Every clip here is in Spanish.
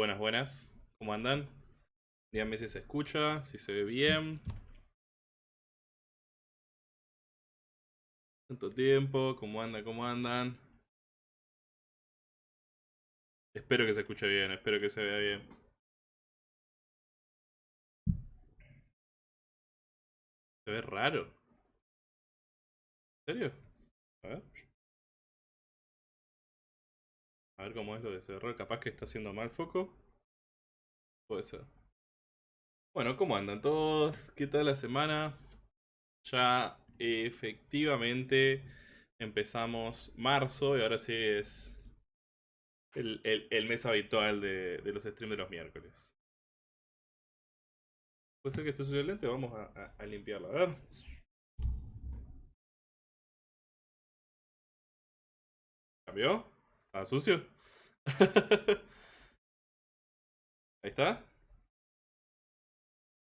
Buenas, buenas. ¿Cómo andan? Díganme si se escucha, si se ve bien. Tanto tiempo, ¿cómo andan? ¿Cómo andan? Espero que se escuche bien, espero que se vea bien. Se ve raro. ¿En serio? A ver. A ver cómo es lo de cerrar. Capaz que está haciendo mal foco. Puede ser. Bueno, ¿cómo andan todos? ¿Qué tal la semana? Ya efectivamente empezamos marzo y ahora sí es el, mes habitual de, los streams de los miércoles. Puede ser que esté sucio el lente, vamos a, a limpiarlo. A ver. ¿Cambió? ¿Está sucio? Ahí está.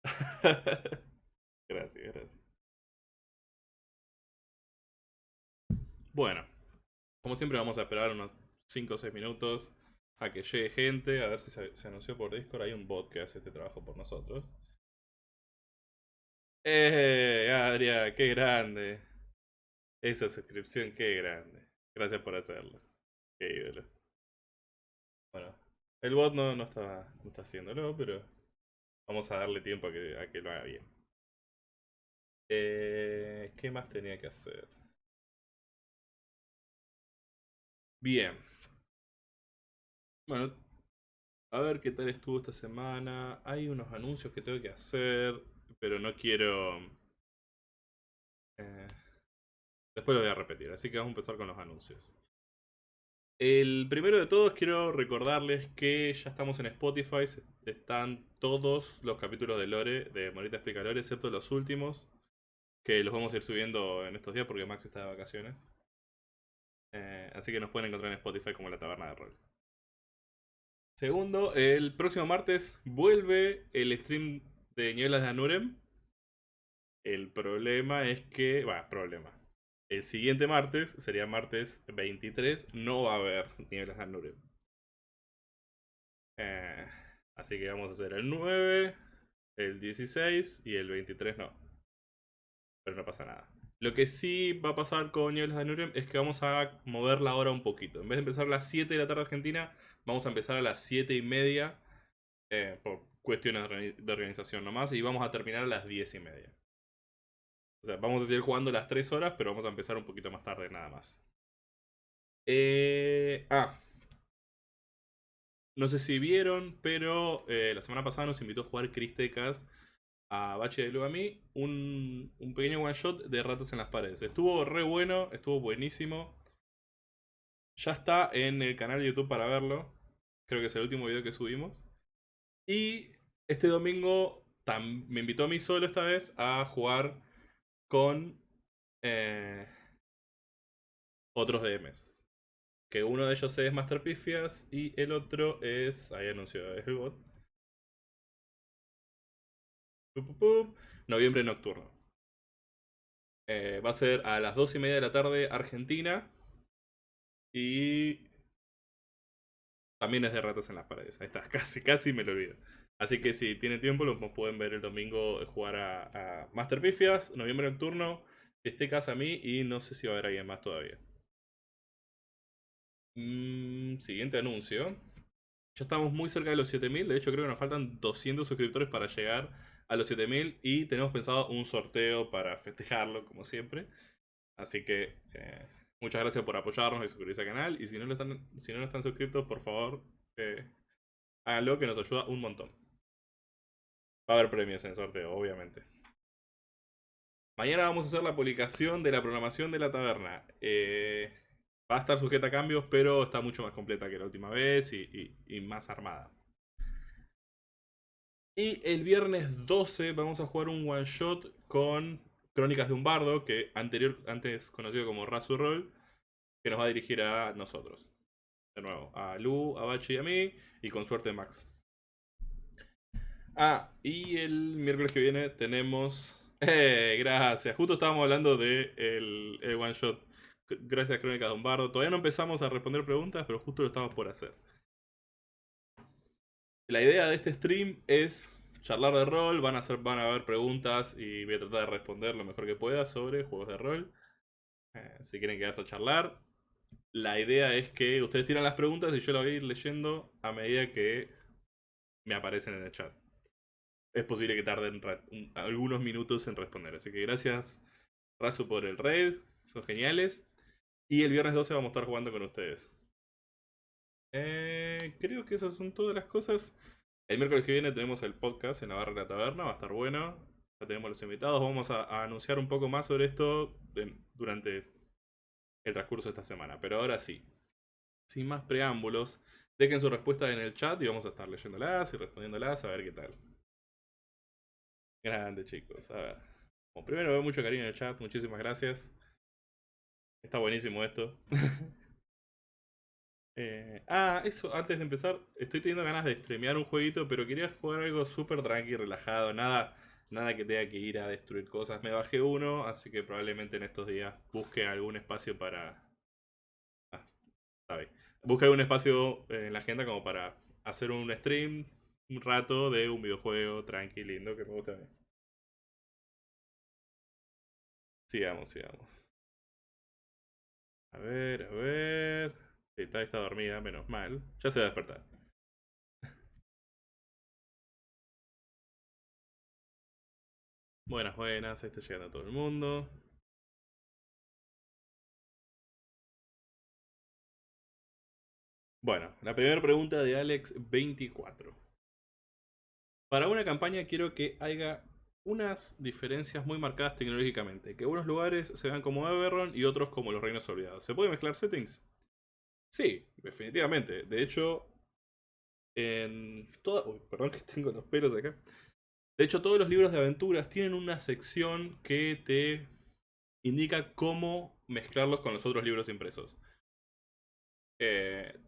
gracias, gracias. Bueno, como siempre vamos a esperar unos 5 o 6 minutos a que llegue gente, a ver si se, anunció por Discord. Hay un bot que hace este trabajo por nosotros. ¡Eh! Adria, qué grande. Esa suscripción, qué grande. Gracias por hacerlo. Bueno, el bot no, no, está, no está haciéndolo, pero vamos a darle tiempo a que, a que lo haga bien. Eh, ¿Qué más tenía que hacer? Bien. Bueno, a ver qué tal estuvo esta semana. Hay unos anuncios que tengo que hacer, pero no quiero... Eh, después lo voy a repetir, así que vamos a empezar con los anuncios. El primero de todos quiero recordarles que ya estamos en Spotify, están todos los capítulos de Lore, de Morita Explica Lore, excepto los últimos, que los vamos a ir subiendo en estos días porque Max está de vacaciones. Eh, así que nos pueden encontrar en Spotify como La Taberna de Rol. Segundo, el próximo martes vuelve el stream de Nieblas de Anurem. El problema es que... Va, problema. El siguiente martes, sería martes 23, no va a haber nieblas de Nurem. Eh, así que vamos a hacer el 9, el 16 y el 23 no. Pero no pasa nada. Lo que sí va a pasar con Nieblas de Nurem es que vamos a mover la hora un poquito. En vez de empezar a las 7 de la tarde argentina, vamos a empezar a las 7 y media. Eh, por cuestiones de organización nomás. Y vamos a terminar a las 10 y media. O sea, vamos a seguir jugando las 3 horas, pero vamos a empezar un poquito más tarde nada más. Eh, ah. No sé si vieron, pero eh, la semana pasada nos invitó a jugar Cristecas a Bache de a mí un, un pequeño one shot de ratas en las paredes. Estuvo re bueno, estuvo buenísimo. Ya está en el canal de YouTube para verlo. Creo que es el último video que subimos. Y este domingo me invitó a mí solo esta vez a jugar con eh, otros DMs. Que uno de ellos es Master Pifias y el otro es. Ahí anunció, es el bot. Noviembre nocturno. Eh, va a ser a las 2 y media de la tarde Argentina. Y también es de ratas en las paredes. Ahí está, casi, casi me lo olvido. Así que si tienen tiempo, los pueden ver el domingo jugar a, Master Pifias, noviembre nocturno, esté casa a mí y no sé si va a haber alguien más todavía. Mm, siguiente anuncio. Ya estamos muy cerca de los 7000, de hecho creo que nos faltan 200 suscriptores para llegar a los 7000 y tenemos pensado un sorteo para festejarlo como siempre. Así que eh, muchas gracias por apoyarnos y suscribirse al canal y si no, lo están, si no, están suscritos, por favor, eh, háganlo que nos ayuda un montón. Va a haber premios en sorteo, obviamente. Mañana vamos a hacer la publicación de la programación de la taberna. Eh, va a estar sujeta a cambios, pero está mucho más completa que la última vez y, más armada. Y el viernes 12 vamos a jugar un one shot con Crónicas de un Bardo, que anterior, antes conocido como Razu Roll, que nos va a dirigir a nosotros. De nuevo, a Lu, a Bachi y a mí, y con suerte Max. Ah, y el miércoles que viene tenemos... Eh, gracias. Justo estábamos hablando de el, one shot. Gracias Crónica Dombardo. Todavía no empezamos a responder preguntas, pero justo lo estamos por hacer. La idea de este stream es charlar de rol, van a, hacer, van a haber preguntas y voy a tratar de responder lo mejor que pueda sobre juegos de rol. Eh, si quieren quedarse a charlar. La idea es que ustedes tiran las preguntas y yo las voy a ir leyendo a medida que me aparecen en el chat. Es posible que tarden algunos minutos en responder. Así que gracias, Razo, por el raid. Son geniales. Y el viernes 12 vamos a estar jugando con ustedes. Eh, creo que esas son todas las cosas. El miércoles que viene tenemos el podcast en la barra de la taberna, va a estar bueno. Ya tenemos los invitados, vamos a, anunciar un poco más sobre esto durante el transcurso de esta semana. Pero ahora sí, sin más preámbulos, dejen su respuesta en el chat y vamos a estar leyéndolas y respondiéndolas a ver qué tal. Grande chicos, a ver. Primero veo mucho cariño en el chat, muchísimas gracias. Está buenísimo esto. Eh, ah, eso, antes de empezar, estoy teniendo ganas de streamear un jueguito, pero quería jugar algo súper tranqui, relajado, nada, nada que tenga que ir a destruir cosas. Me bajé uno, así que probablemente en estos días busque algún espacio para... Ah, sabe. Busque algún espacio en la agenda como para hacer un stream un rato de un videojuego tranqui, lindo, que me gusta a mí. Sigamos, sigamos. A ver, a ver. Sí, está, está dormida, menos mal. Ya se va a despertar. Buenas, buenas. Está llegando todo el mundo. Bueno, la primera pregunta de Alex24. Para una campaña quiero que haya unas diferencias muy marcadas tecnológicamente. Que unos lugares se vean como Everron y otros como los Reinos Olvidados. ¿Se puede mezclar settings? Sí, definitivamente. De hecho, en toda... Uy, perdón que tengo los pelos acá. De hecho, todos los libros de aventuras tienen una sección que te indica cómo mezclarlos con los otros libros impresos. Eh,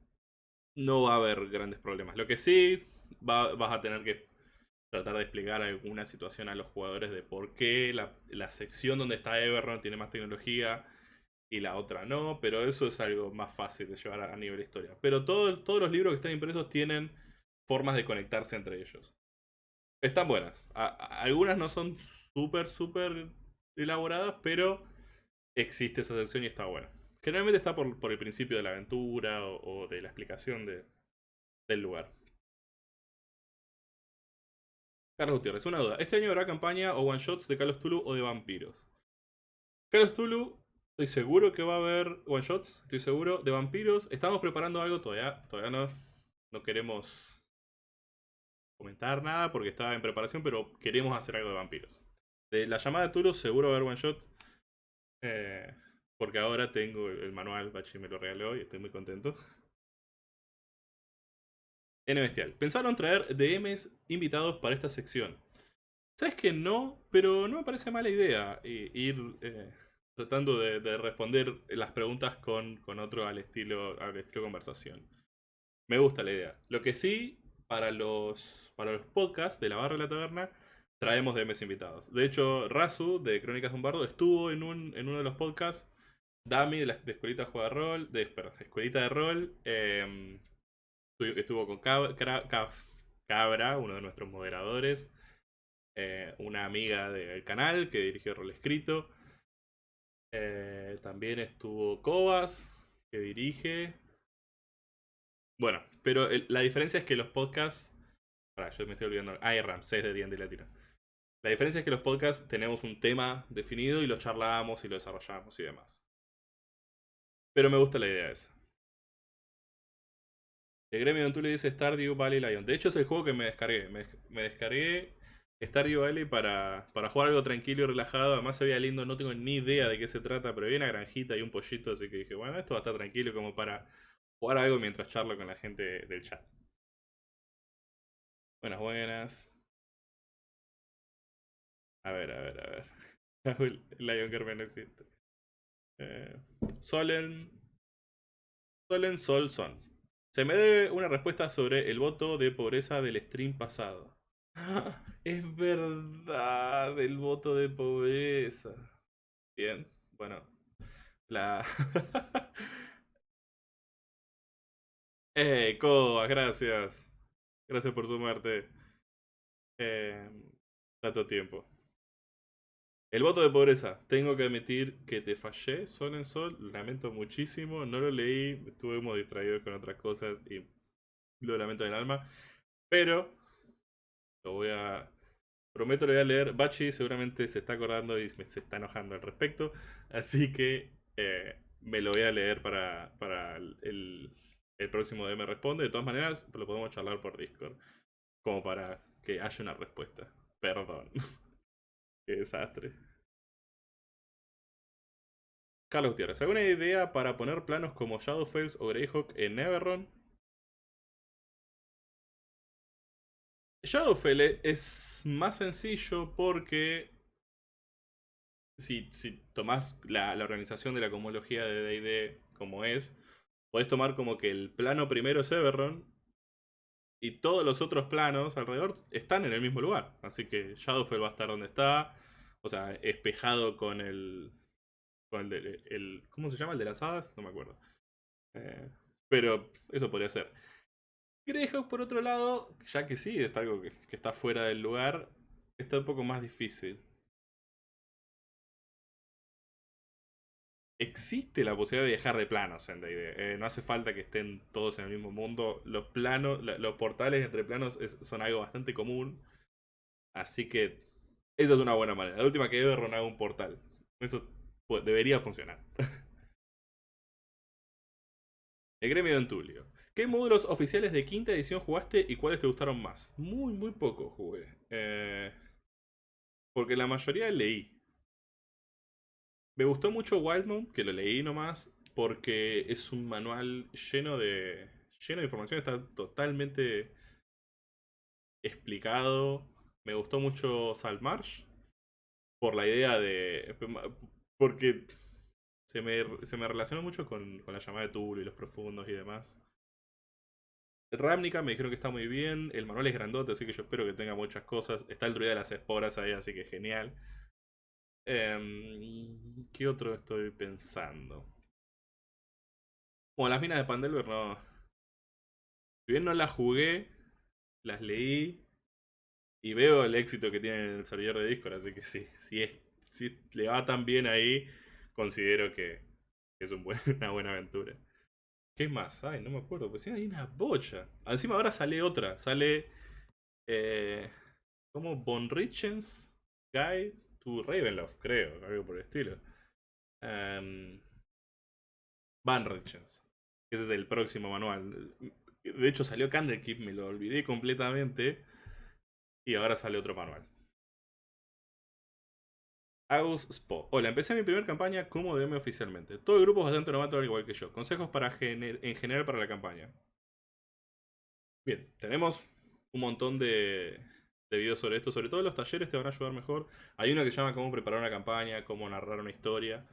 no va a haber grandes problemas. Lo que sí, vas a tener que tratar de explicar alguna situación a los jugadores de por qué la, sección donde está Everron tiene más tecnología y la otra no, pero eso es algo más fácil de llevar a, nivel historia. Pero todos los libros que están impresos tienen formas de conectarse entre ellos. Están buenas. algunas no son súper, súper elaboradas, pero existe esa sección y está buena. Generalmente está por, el principio de la aventura o, de la explicación del lugar. Carlos Gutiérrez, una duda. ¿Este año habrá campaña o one shots de Carlos Tulu o de vampiros? Carlos Tulu, estoy seguro que va a haber one shots, estoy seguro. De vampiros, estamos preparando algo, todavía, todavía no, queremos comentar nada porque está en preparación, pero queremos hacer algo de vampiros. De la llamada de Tulu seguro va a haber one shot. Eh, porque ahora tengo el manual, Bachi me lo regaló y estoy muy contento. N Bestial. Pensaron traer DMs invitados para esta sección. Sabes que no, pero no me parece mala idea ir eh, tratando de, responder las preguntas con, otro al estilo, al estilo conversación. Me gusta la idea. Lo que sí, para los, para los podcasts de la barra de la taberna, traemos DMs invitados. De hecho, Razu de Crónicas Bombardo estuvo en, un, en uno de los podcasts. Dami de, la, de Escuelita de Rol, de, Escuelita de Rol, em, estuvo con Cabra, uno de nuestros moderadores, eh, una amiga del canal que dirigió Rol Escrito. Eh, también estuvo Cobas, que dirige. Bueno, pero la diferencia es que los podcasts. Para, yo me estoy olvidando. Ah, Ramsés de D&D Latino. La diferencia es que los podcasts tenemos un tema definido y lo charlamos y lo desarrollamos y demás. Pero me gusta la idea esa. El gremio tú le dices Stardew Valley Lion. De hecho es el juego que me descargué. Me, descargué Stardew Valley para, para jugar algo tranquilo y relajado. Además se veía lindo, no tengo ni idea de qué se trata, pero había una granjita y un pollito, así que dije, bueno, esto va a estar tranquilo como para jugar algo mientras charlo con la gente del chat. Buenas, buenas. A ver, a ver, a ver. Lion Gerben no existe. Eh, Solen. Solen Sol. Se me debe una respuesta sobre el voto de pobreza del stream pasado. Es verdad, el voto de pobreza. Bien, bueno. La... eh, Coa, gracias. Gracias por sumarte. Eh, tanto tiempo. El voto de pobreza. Tengo que admitir que te fallé, Sol en Sol. Lamento muchísimo. No lo leí. Estuvimos distraídos con otras cosas y lo lamento del alma. Pero lo voy a. Prometo lo voy a leer. Bachi seguramente se está acordando y se está enojando al respecto. Así que eh, me lo voy a leer para, para el, el, próximo DM Responde. De todas maneras, lo podemos charlar por Discord. Como para que haya una respuesta. Perdón. Qué desastre. Carlos Gutiérrez, ¿alguna idea para poner planos como Shadowface o Greyhawk en Neverron? Shadowfell es más sencillo porque si, si tomás la, la, organización de la cosmología de D&D como es, podés tomar como que el plano primero es Everron y todos los otros planos alrededor están en el mismo lugar. Así que Shadowfell va a estar donde está. O sea, espejado con el. Con el, ¿Cómo se llama? ¿El de las hadas? No me acuerdo. Eh, pero eso podría ser. Greyhawk, por otro lado, ya que sí, está algo que está fuera del lugar, está un poco más difícil. Existe la posibilidad de viajar de planos en D&D. Eh, no hace falta que estén todos en el mismo mundo. Los planos, los portales entre planos son algo bastante común. Así que esa es una buena manera. La última que debe ronar un portal. Eso debería funcionar. el gremio de Entulio. ¿Qué módulos oficiales de quinta edición jugaste y cuáles te gustaron más? Muy, muy poco jugué. Eh, porque la mayoría leí. Me gustó mucho Wildmount, que lo leí nomás, porque es un manual lleno de, lleno de información, está totalmente explicado. Me gustó mucho Saltmarsh, por la idea de... porque se me, se me relacionó mucho con, con la llamada de Tulo y los profundos y demás. Ramnica me dijeron que está muy bien, el manual es grandote, así que yo espero que tenga muchas cosas. Está el druida de las esporas ahí, así que genial. Eh, ¿Qué otro estoy pensando? Bueno, las minas de Pandelver no. Si bien no las jugué, las leí y veo el éxito que tiene en el servidor de Discord, así que sí, si, le va tan bien ahí, considero que es una buena aventura. ¿Qué más? Ay, no me acuerdo, pues sí, hay una bocha. Encima ahora sale otra, sale... Eh, como Von Richens Guys to Ravenloft, creo, algo por el estilo. Um, Van Richens. Ese es el próximo manual. De hecho salió Candlekeep, me lo olvidé completamente. Y ahora sale otro manual. Agus Spo. Hola, empecé mi primera campaña como DM oficialmente. Todo el grupo es bastante novato al igual que yo. Consejos para en general para la campaña. Bien, tenemos un montón de, de videos sobre esto. Sobre todo los talleres te van a ayudar mejor. Hay uno que se llama cómo preparar una campaña, cómo narrar una historia.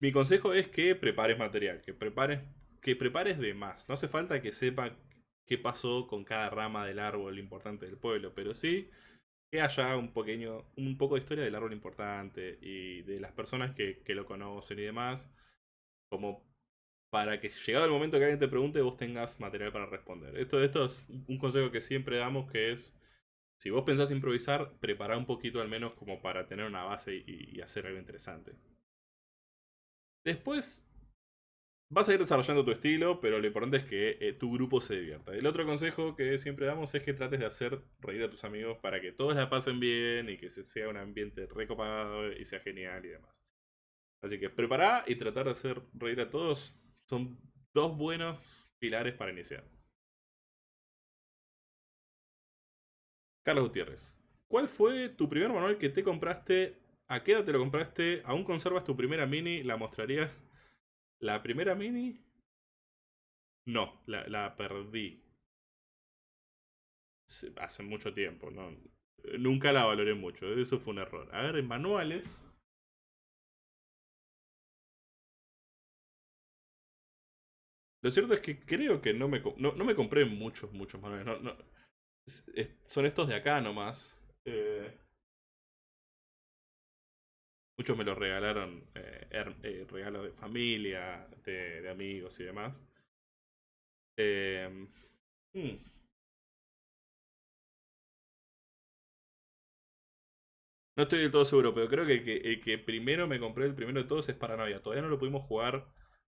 Mi consejo es que prepares material, que prepares, que prepares de más. No hace falta que sepa qué pasó con cada rama del árbol importante del pueblo, pero sí que haya un pequeño, un poco de historia del árbol importante y de las personas que, que lo conocen y demás, como para que llegado el momento que alguien te pregunte, vos tengas material para responder. Esto, esto es un consejo que siempre damos, que es, si vos pensás improvisar, prepara un poquito al menos como para tener una base y, hacer algo interesante. Después, vas a ir desarrollando tu estilo, pero lo importante es que eh, tu grupo se divierta. El otro consejo que siempre damos es que trates de hacer reír a tus amigos para que todos la pasen bien y que sea un ambiente recopado y sea genial y demás. Así que prepara y tratar de hacer reír a todos son dos buenos pilares para iniciar. Carlos Gutiérrez. ¿Cuál fue tu primer manual que te compraste? ¿A qué edad te lo compraste? ¿Aún conservas tu primera mini? ¿La mostrarías? ¿La primera mini? No, la, perdí. Hace mucho tiempo, no. Nunca la valoré mucho, eso fue un error. A ver, en manuales. Lo cierto es que creo que no me, no, no me compré muchos, muchos manuales. Son estos de acá nomás. Eh, muchos me los regalaron, eh, eh, regalos de familia, de, amigos y demás. Hmm. No estoy del todo seguro, pero creo que el, que el que primero me compré, el primero de todos, es Paranoia. Todavía no lo pudimos jugar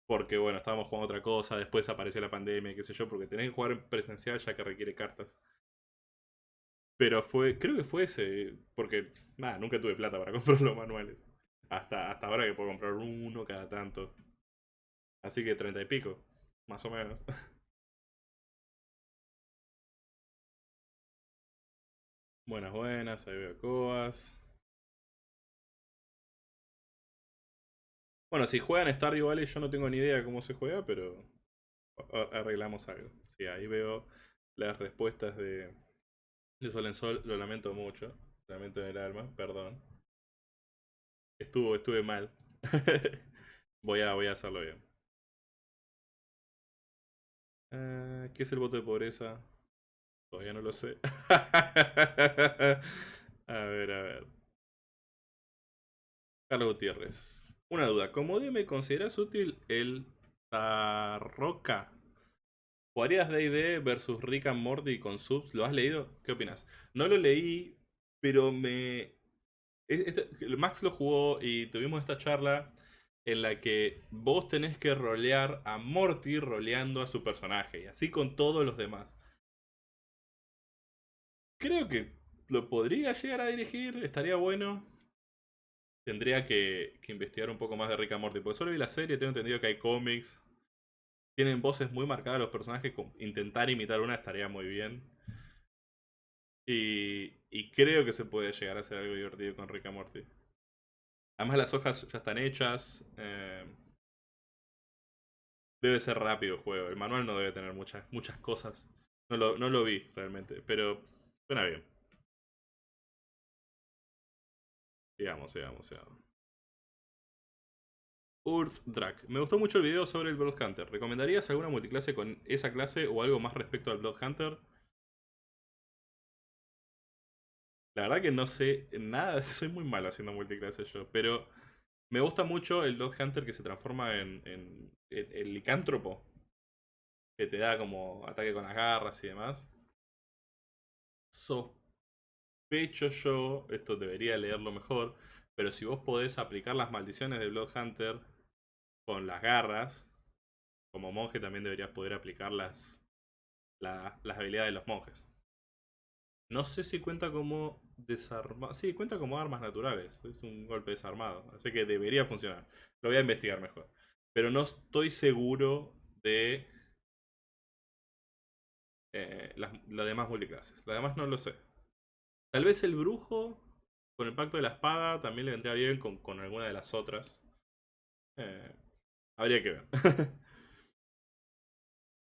porque, bueno, estábamos jugando otra cosa, después apareció la pandemia, qué sé yo, porque tenés que jugar en presencial ya que requiere cartas. Pero fue, creo que fue ese, porque, nada, nunca tuve plata para comprar los manuales. Hasta, hasta ahora que puedo comprar uno cada tanto. Así que treinta y pico, más o menos. Buenas, buenas, ahí veo Coas. Bueno, si juegan Stardew Valley yo no tengo ni idea cómo se juega, pero arreglamos algo. Sí, ahí veo las respuestas de, de Sol en Sol. Lo lamento mucho. Lamento en el alma, perdón. Estuvo, estuve mal. voy, a, voy a hacerlo bien. Ah, ¿Qué es el voto de pobreza? Todavía no lo sé. a ver, a ver. Carlos Gutiérrez. Una duda, ¿cómo me consideras útil el Tarroca? ¿Jugarías D&D versus Rick and Morty con subs? ¿Lo has leído? ¿Qué opinas? No lo leí, pero me... Este, Max lo jugó y tuvimos esta charla en la que vos tenés que rolear a Morty roleando a su personaje y así con todos los demás. Creo que lo podría llegar a dirigir, estaría bueno tendría que, investigar un poco más de Rick and Morty. Porque solo vi la serie, tengo entendido que hay cómics. Tienen voces muy marcadas los personajes. Intentar imitar una estaría muy bien. Y, y creo que se puede llegar a hacer algo divertido con Rick and Morty. Además las hojas ya están hechas. Eh, debe ser rápido el juego. El manual no debe tener muchas, muchas cosas. No lo, no lo vi realmente, pero suena bien. Sigamos, sigamos, sigamos. Urth Drak. Me gustó mucho el video sobre el Blood Hunter. ¿Recomendarías alguna multiclase con esa clase o algo más respecto al Blood Hunter? La verdad que no sé nada, soy muy malo haciendo multiclase yo, pero me gusta mucho el Blood Hunter que se transforma en, el licántropo, que te da como ataque con las garras y demás. So hecho yo, esto debería leerlo mejor, pero si vos podés aplicar las maldiciones de Bloodhunter con las garras, como monje también deberías poder aplicar las, las habilidades de los monjes. No sé si cuenta como desarmado. Sí, cuenta como armas naturales. Es un golpe desarmado. Así que debería funcionar. Lo voy a investigar mejor. Pero no estoy seguro de eh, las, las demás multiclases. Las demás no lo sé. Tal vez el brujo, con el pacto de la espada, también le vendría bien con, alguna de las otras. Eh, habría que ver.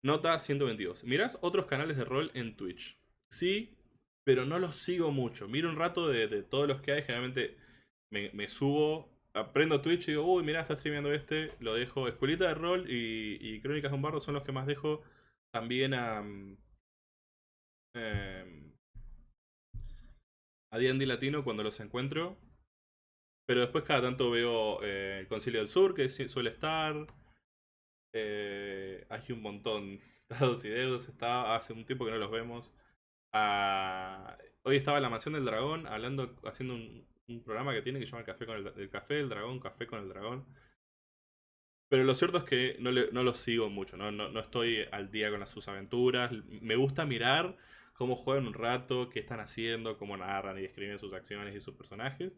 Nota 122. ¿Mirás otros canales de rol en Twitch? Sí, pero no los sigo mucho. Miro un rato de, todos los que hay. Generalmente me, subo, aprendo Twitch y digo, uy, mirá, está streameando este. Lo dejo. Escuelita de rol y, Crónicas de un Barro son los que más dejo. También a... Eh, a D&D Latino cuando los encuentro. Pero después cada tanto veo eh, el Concilio del Sur, que suele estar. Eh, hay un montón. Dados y dedos, está hace un tiempo que no los vemos. Ah, hoy estaba en la Mansión del Dragón hablando, haciendo un, programa que tiene que se llama el Café con el, Café del Dragón, Café con el Dragón. Pero lo cierto es que no, no los sigo mucho, ¿no? Estoy al día con sus aventuras. Me gusta mirar cómo juegan un rato, qué están haciendo, cómo narran y escriben sus acciones y sus personajes.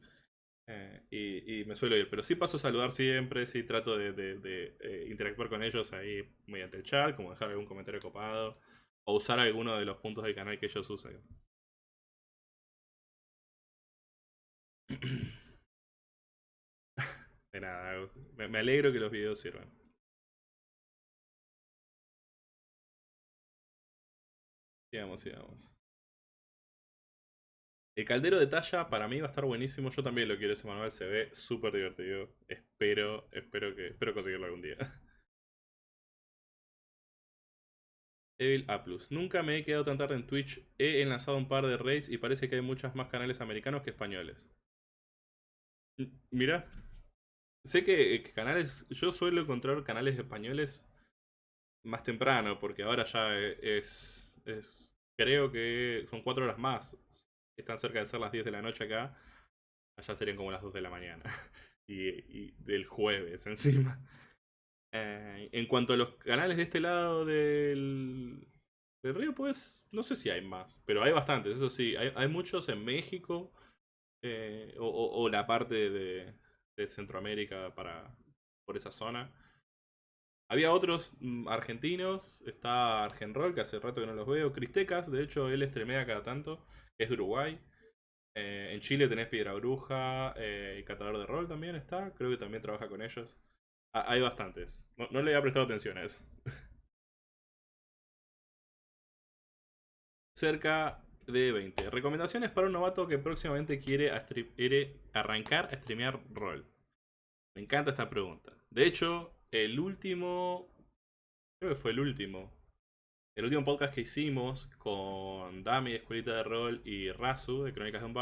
Eh, y, me suelo ir, pero sí paso a saludar siempre, sí trato de, eh, interactuar con ellos ahí mediante el chat, como dejar algún comentario copado o usar alguno de los puntos del canal que ellos usan. De nada, me alegro que los videos sirvan. Sigamos, sigamos. El caldero de talla para mí va a estar buenísimo. Yo también lo quiero ese manual, se ve súper divertido. Espero, espero que, espero conseguirlo algún día. Evil A+. Nunca me he quedado tan tarde en Twitch. He enlazado un par de raids y parece que hay muchos más canales americanos que españoles. Mira. Sé que, que canales... Yo suelo encontrar canales españoles más temprano, porque ahora ya es es, creo que son cuatro horas más. Están cerca de ser las 10 de la noche acá. Allá serían como las 2 de la mañana. y, del jueves encima. Eh, en cuanto a los canales de este lado del, río, pues no sé si hay más. Pero hay bastantes, eso sí. Hay, muchos en México. Eh, o, la parte de, de Centroamérica para por esa zona. Había otros mm, argentinos, está Argenrol, que hace rato que no los veo, Cristecas, de hecho él estremea cada tanto, es de Uruguay. Eh, en Chile tenés Piedra Bruja, eh, y Catador de Rol también está, creo que también trabaja con ellos. Hay bastantes, no, le había prestado atención a eso. Cerca de 20. Recomendaciones para un novato que próximamente quiere, quiere arrancar a streamear rol. Me encanta esta pregunta. De hecho, el último, creo que fue el último, el último podcast que hicimos con Dami, Escuelita de Rol y Razu, de Crónicas de un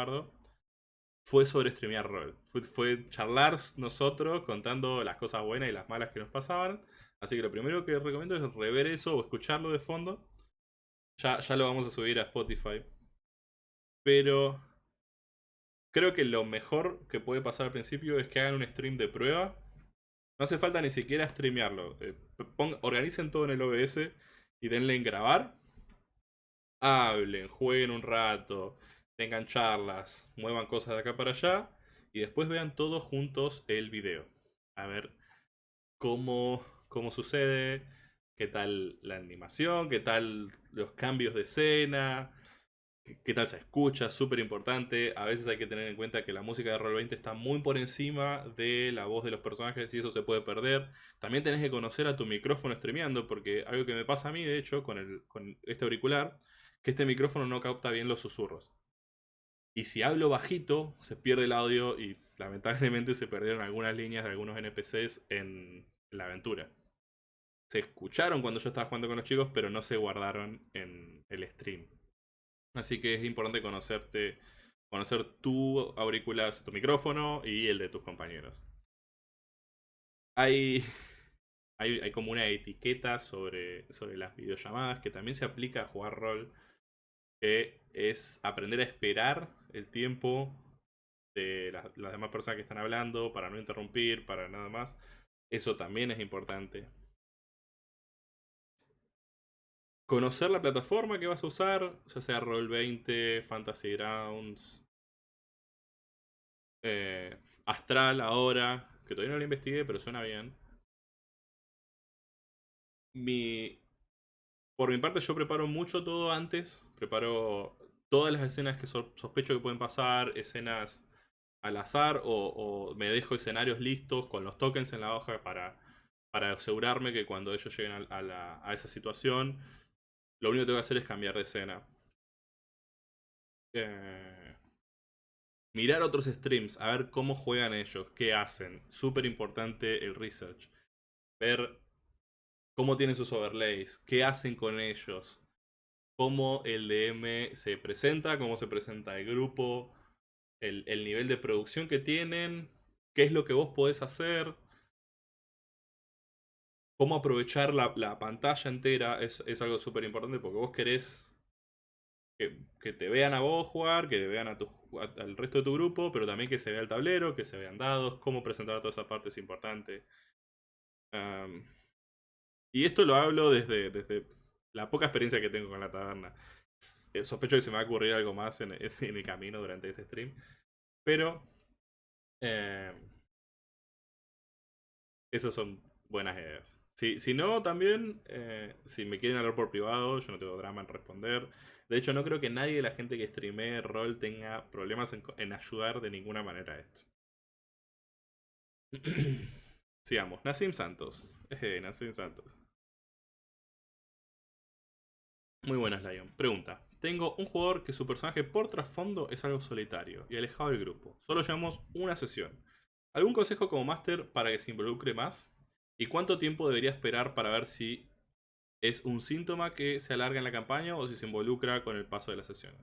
fue sobre streamear rol. Fue, charlar nosotros contando las cosas buenas y las malas que nos pasaban. Así que lo primero que recomiendo es rever eso o escucharlo de fondo. Ya, ya lo vamos a subir a Spotify. Pero creo que lo mejor que puede pasar al principio es que hagan un stream de prueba no hace falta ni siquiera streamearlo. Eh, organicen todo en el OBS y denle en grabar. Hablen, jueguen un rato, tengan charlas, muevan cosas de acá para allá. Y después vean todos juntos el video. A ver cómo, cómo sucede, qué tal la animación, qué tal los cambios de escena, qué tal se escucha, súper importante. A veces hay que tener en cuenta que la música de Roll20 está muy por encima de la voz de los personajes y eso se puede perder. También tenés que conocer a tu micrófono streameando, porque algo que me pasa a mí, de hecho, con, el, con este auricular, que este micrófono no capta bien los susurros. Y si hablo bajito, se pierde el audio y lamentablemente se perdieron algunas líneas de algunos NPCs en la aventura. Se escucharon cuando yo estaba jugando con los chicos, pero no se guardaron en el stream. Así que es importante conocerte, conocer tu auricular, tu micrófono y el de tus compañeros. Hay, hay, como una etiqueta sobre, sobre las videollamadas que también se aplica a jugar rol, que es aprender a esperar el tiempo de las demás personas que están hablando, para no interrumpir, para nada más. Eso también es importante. Conocer la plataforma que vas a usar, ya sea Roll20, Fantasy Grounds, eh, Astral ahora, que todavía no lo investigué, pero suena bien. Mi, por mi parte yo preparo mucho todo antes, preparo todas las escenas que sospecho que pueden pasar, escenas al azar o, me dejo escenarios listos con los tokens en la hoja para, para asegurarme que cuando ellos lleguen a, a esa situación lo único que tengo que hacer es cambiar de escena. Eh, mirar otros streams, a ver cómo juegan ellos, qué hacen. Súper importante el research. Ver cómo tienen sus overlays, qué hacen con ellos. Cómo el DM se presenta, cómo se presenta el grupo, el, el nivel de producción que tienen, qué es lo que vos podés hacer cómo aprovechar la, pantalla entera es, algo súper importante porque vos querés que, te vean a vos jugar, que te vean al resto de tu grupo, pero también que se vea el tablero, que se vean dados, cómo presentar toda esa parte es importante. y esto lo hablo desde, la poca experiencia que tengo con la taberna. Eh, sospecho que se me va a ocurrir algo más en, en el camino durante este stream. Pero... Eh, esas son buenas ideas. Si, no, también, eh, si me quieren hablar por privado, yo no tengo drama en responder. De hecho, no creo que nadie de la gente que streamee rol tenga problemas en, ayudar de ninguna manera a esto. Sigamos. Nassim Santos. Eh, Nassim Santos. Muy buenas, Lion. Pregunta. Tengo un jugador que su personaje por trasfondo es algo solitario y alejado del grupo. Solo llevamos una sesión. ¿Algún consejo como máster para que se involucre más? ¿Y cuánto tiempo debería esperar para ver si es un síntoma que se alarga en la campaña o si se involucra con el paso de las sesiones?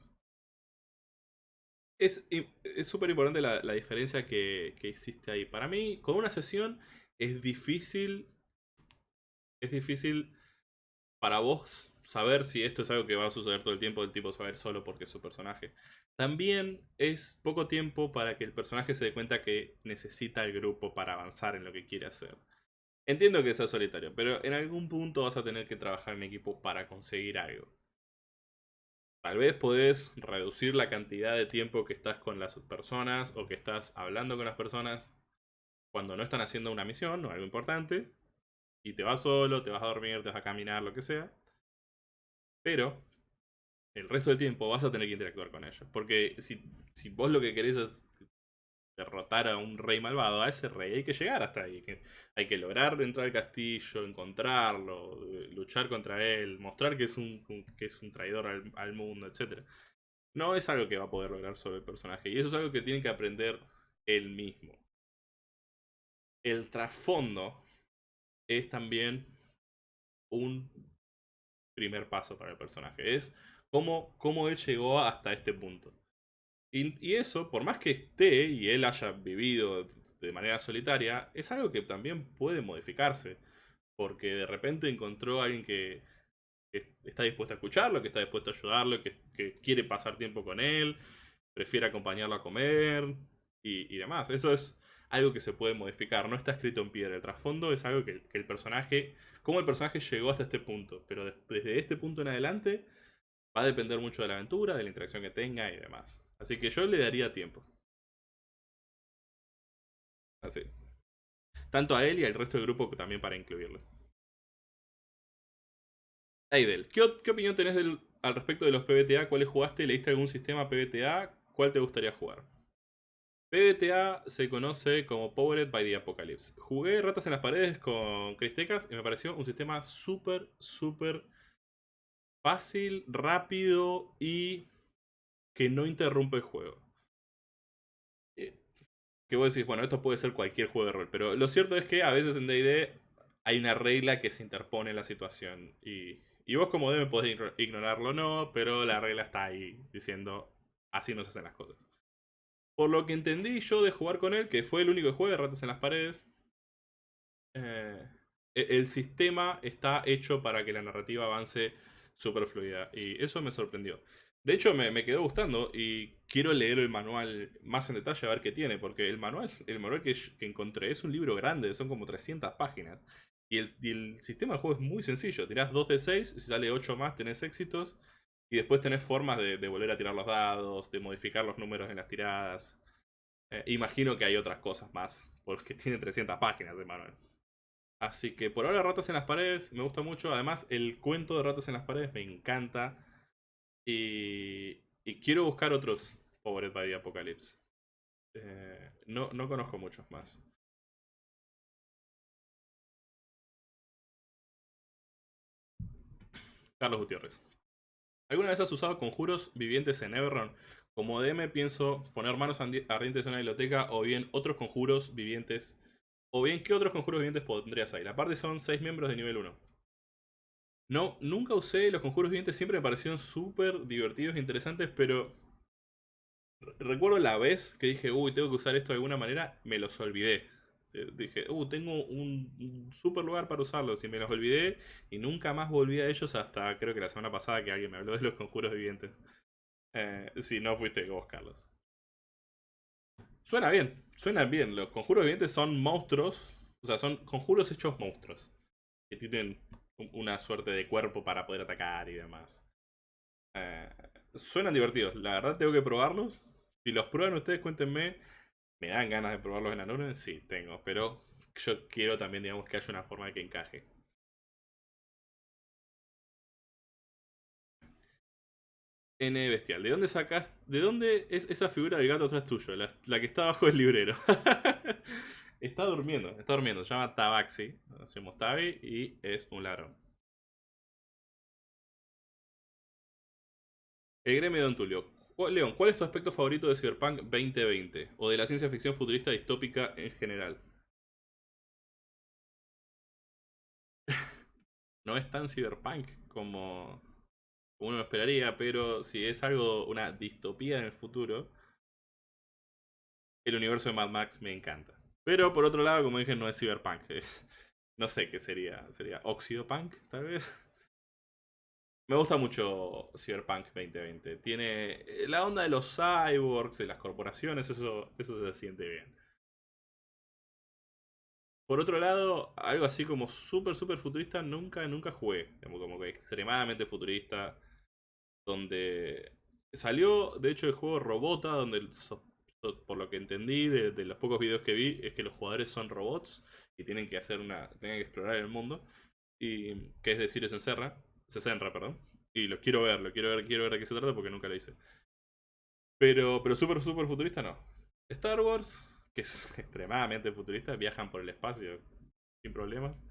Es súper importante la, diferencia que, que, existe ahí. Para mí, con una sesión es difícil. Es difícil para vos saber si esto es algo que va a suceder todo el tiempo, el tipo saber solo porque es su personaje. También es poco tiempo para que el personaje se dé cuenta que necesita el grupo para avanzar en lo que quiere hacer. Entiendo que sea solitario, pero en algún punto vas a tener que trabajar en equipo para conseguir algo. Tal vez podés reducir la cantidad de tiempo que estás con las personas o que estás hablando con las personas cuando no están haciendo una misión o algo importante. Y te vas solo, te vas a dormir, te vas a caminar, lo que sea. Pero el resto del tiempo vas a tener que interactuar con ellos. Porque si, si vos lo que querés es derrotar a un rey malvado, a ese rey hay que llegar hasta ahí. Hay que lograr entrar al castillo, encontrarlo, eh, luchar contra él, mostrar que es un, que es un traidor al, mundo, etc. No es algo que va a poder lograr sobre el personaje. Y eso es algo que tiene que aprender él mismo. El trasfondo es también un primer paso para el personaje. Es cómo, cómo él llegó hasta este punto. Y, eso, por más que esté y él haya vivido de manera solitaria, es algo que también puede modificarse. Porque de repente encontró a alguien que, está dispuesto a escucharlo, que está dispuesto a ayudarlo, que, quiere pasar tiempo con él, prefiere acompañarlo a comer y, demás. Eso es algo que se puede modificar, no está escrito en piedra. El trasfondo es algo que, que el personaje, cómo el personaje llegó hasta este punto. Pero desde este punto en adelante va a depender mucho de la aventura, de la interacción que tenga y demás. Así que yo le daría tiempo. Así. Tanto a él y al resto del grupo también para incluirlo. Aidel, ¿qué, opinión tenés al respecto de los PBTA? ¿Cuáles jugaste? ¿Leíste algún sistema PBTA? ¿Cuál te gustaría jugar? PBTA se conoce como Powered by the Apocalypse. Jugué Ratas en las Paredes con Cristecas y me pareció un sistema súper, súper fácil, rápido y que no interrumpe el juego. Eh, que vos decís, bueno, esto puede ser cualquier juego de rol, pero lo cierto es que a veces en D&D hay una regla que se interpone en la situación y, y vos como DM podés ignorarlo o no, pero la regla está ahí diciendo así no se hacen las cosas. Por lo que entendí yo de jugar con él, que fue el único juego de ratas en las paredes, eh, e-, el sistema está hecho para que la narrativa avance super fluida y eso me sorprendió. De hecho, me, quedó gustando y quiero leer el manual más en detalle a ver qué tiene, porque el manual, el manual que, encontré es un libro grande, son como 300 páginas. Y el, sistema de juego es muy sencillo, tirás 2 de 6, si sale 8 más tenés éxitos, y después tenés formas de, volver a tirar los dados, de modificar los números en las tiradas. Eh, imagino que hay otras cosas más, porque tiene 300 páginas de manual. Así que por ahora Ratas en las Paredes me gusta mucho. Además, el cuento de Ratas en las Paredes me encanta. Y, quiero buscar otros Powered by the Apocalypse. Eh, no, no conozco muchos más. Carlos Gutiérrez. ¿Alguna vez has usado conjuros vivientes en Everron? Como DM pienso poner manos ardientes en una biblioteca o bien otros conjuros vivientes. O bien, ¿qué otros conjuros vivientes pondrías ahí? La parte son 6 miembros de nivel 1. No, nunca usé los conjuros vivientes, siempre me parecieron súper divertidos e interesantes, pero... Recuerdo la vez que dije, uy, tengo que usar esto de alguna manera, me los olvidé. Eh, dije, uy, tengo un, súper lugar para usarlos y me los olvidé y nunca más volví a ellos hasta creo que la semana pasada que alguien me habló de los conjuros vivientes. Eh, si no fuiste a buscarlos. Suena bien, suena bien. Los conjuros vivientes son monstruos, o sea, son conjuros hechos monstruos. Que tienen una suerte de cuerpo para poder atacar y demás. Eh, suenan divertidos, la verdad tengo que probarlos. Si los prueban ustedes, cuéntenme. ¿Me dan ganas de probarlos en la nube? Sí, tengo, pero yo quiero también, digamos, que haya una forma de que encaje. N bestial. ¿De dónde sacas? ¿De dónde es esa figura del gato atrás tuyo? La, la que está abajo del librero. Está durmiendo, está durmiendo. Se llama Tabaxi. Hacemos Tabi y es un ladrón. El gremio de Don Tulio. León, ¿cuál es tu aspecto favorito de Cyberpunk 2020? O de la ciencia ficción futurista distópica en general. no es tan cyberpunk como uno esperaría, pero si es algo, una distopía en el futuro, el universo de Mad Max me encanta. Pero por otro lado, como dije, no es cyberpunk. no sé qué sería. ¿Sería oxidopunk, tal vez? Me gusta mucho Cyberpunk 2020. Tiene eh, la onda de los cyborgs, de las corporaciones, eso, eso se siente bien. Por otro lado, algo así como súper, súper futurista, nunca, nunca jugué. Como que extremadamente futurista. Donde salió, de hecho, el juego Robota, donde por lo que entendí de, los pocos videos que vi, es que los jugadores son robots y tienen que hacer una. tienen que explorar el mundo. Y que es decir, se encerra. Se centra, perdón. Y lo quiero ver, lo quiero ver, quiero ver de qué se trata porque nunca lo hice. Pero, pero súper, súper futurista no. Star Wars, que es extremadamente futurista, viajan por el espacio sin problemas.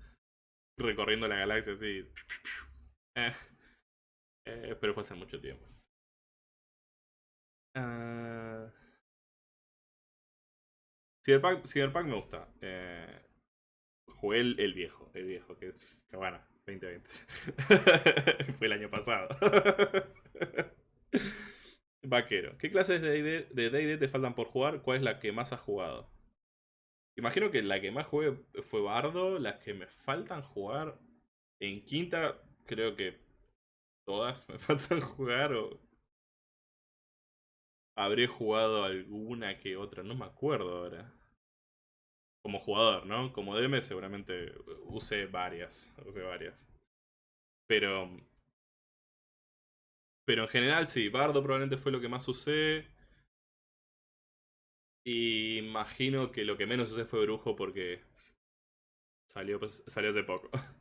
Recorriendo la galaxia así. Eh, eh, pero fue hace mucho tiempo. Uh... Cyberpunk, me gusta. Eh, jugué el, viejo, el viejo, que es bueno, 2020. Fue el año pasado. Vaquero. ¿Qué clases de D&D te faltan por jugar? ¿Cuál es la que más has jugado? Imagino que la que más jugué fue Bardo. Las que me faltan jugar en quinta, creo que todas me faltan jugar. O... Habré jugado alguna que otra, no me acuerdo ahora como jugador, ¿no? Como DM seguramente use varias, use varias. Pero... Pero en general sí, Bardo probablemente fue lo que más usé. Y imagino que lo que menos usé fue Brujo porque salió, pues, salió hace poco.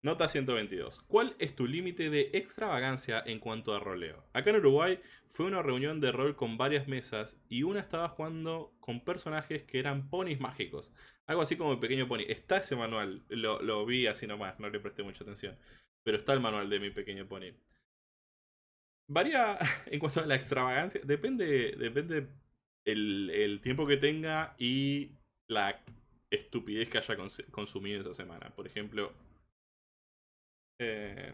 Nota 122. ¿Cuál es tu límite de extravagancia en cuanto a roleo? Acá en Uruguay fue una reunión de rol con varias mesas y una estaba jugando con personajes que eran ponis mágicos. Algo así como el pequeño pony. Está ese manual, lo, vi así nomás, no le presté mucha atención. Pero está el manual de mi pequeño pony. Varía en cuanto a la extravagancia. Depende, depende el, el tiempo que tenga y la estupidez que haya consumido esa semana. Por ejemplo, eh,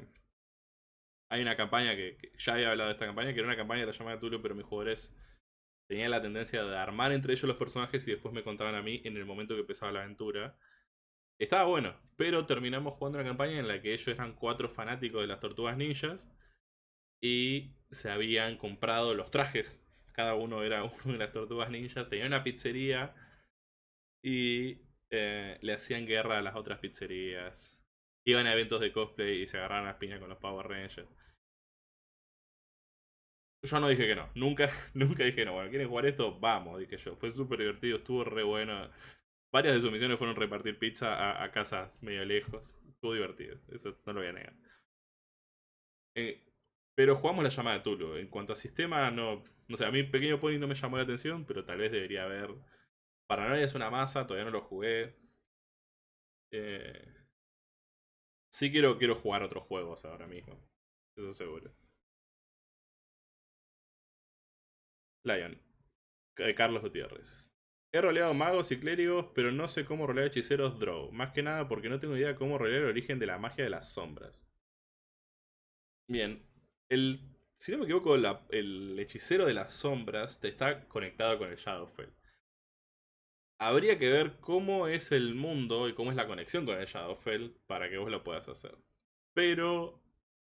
hay una campaña que, ya había hablado de esta campaña, que era una campaña de la llamada de Tulio, pero mis jugadores tenían la tendencia de armar entre ellos los personajes y después me contaban a mí en el momento que empezaba la aventura. Estaba bueno, pero terminamos jugando una campaña en la que ellos eran cuatro fanáticos de las tortugas ninjas y se habían comprado los trajes. Cada uno era uno de las tortugas ninjas, tenía una pizzería y eh, le hacían guerra a las otras pizzerías iban a eventos de cosplay y se agarraban las piñas con los Power Rangers. Yo no dije que no, nunca, nunca dije no. Bueno, ¿quieren jugar esto? Vamos, dije yo. Fue súper divertido, estuvo re bueno. Varias de sus misiones fueron repartir pizza a, casas medio lejos. Estuvo divertido, eso no lo voy a negar. Eh, pero jugamos la llamada de Tulu. En cuanto a sistema, no. No sé, a mí Pequeño Pony no me llamó la atención, pero tal vez debería haber. Paranoia es una masa, todavía no lo jugué. Eh, Sí quiero, quiero jugar otros juegos ahora mismo. Eso seguro. Lion. Carlos Gutiérrez. He roleado magos y clérigos, pero no sé cómo rolear hechiceros draw. Más que nada porque no tengo idea de cómo rolear el origen de la magia de las sombras. Bien. El, si no me equivoco, el hechicero de las sombras te está conectado con el Shadowfell habría que ver cómo es el mundo y cómo es la conexión con el Shadowfell para que vos lo puedas hacer. Pero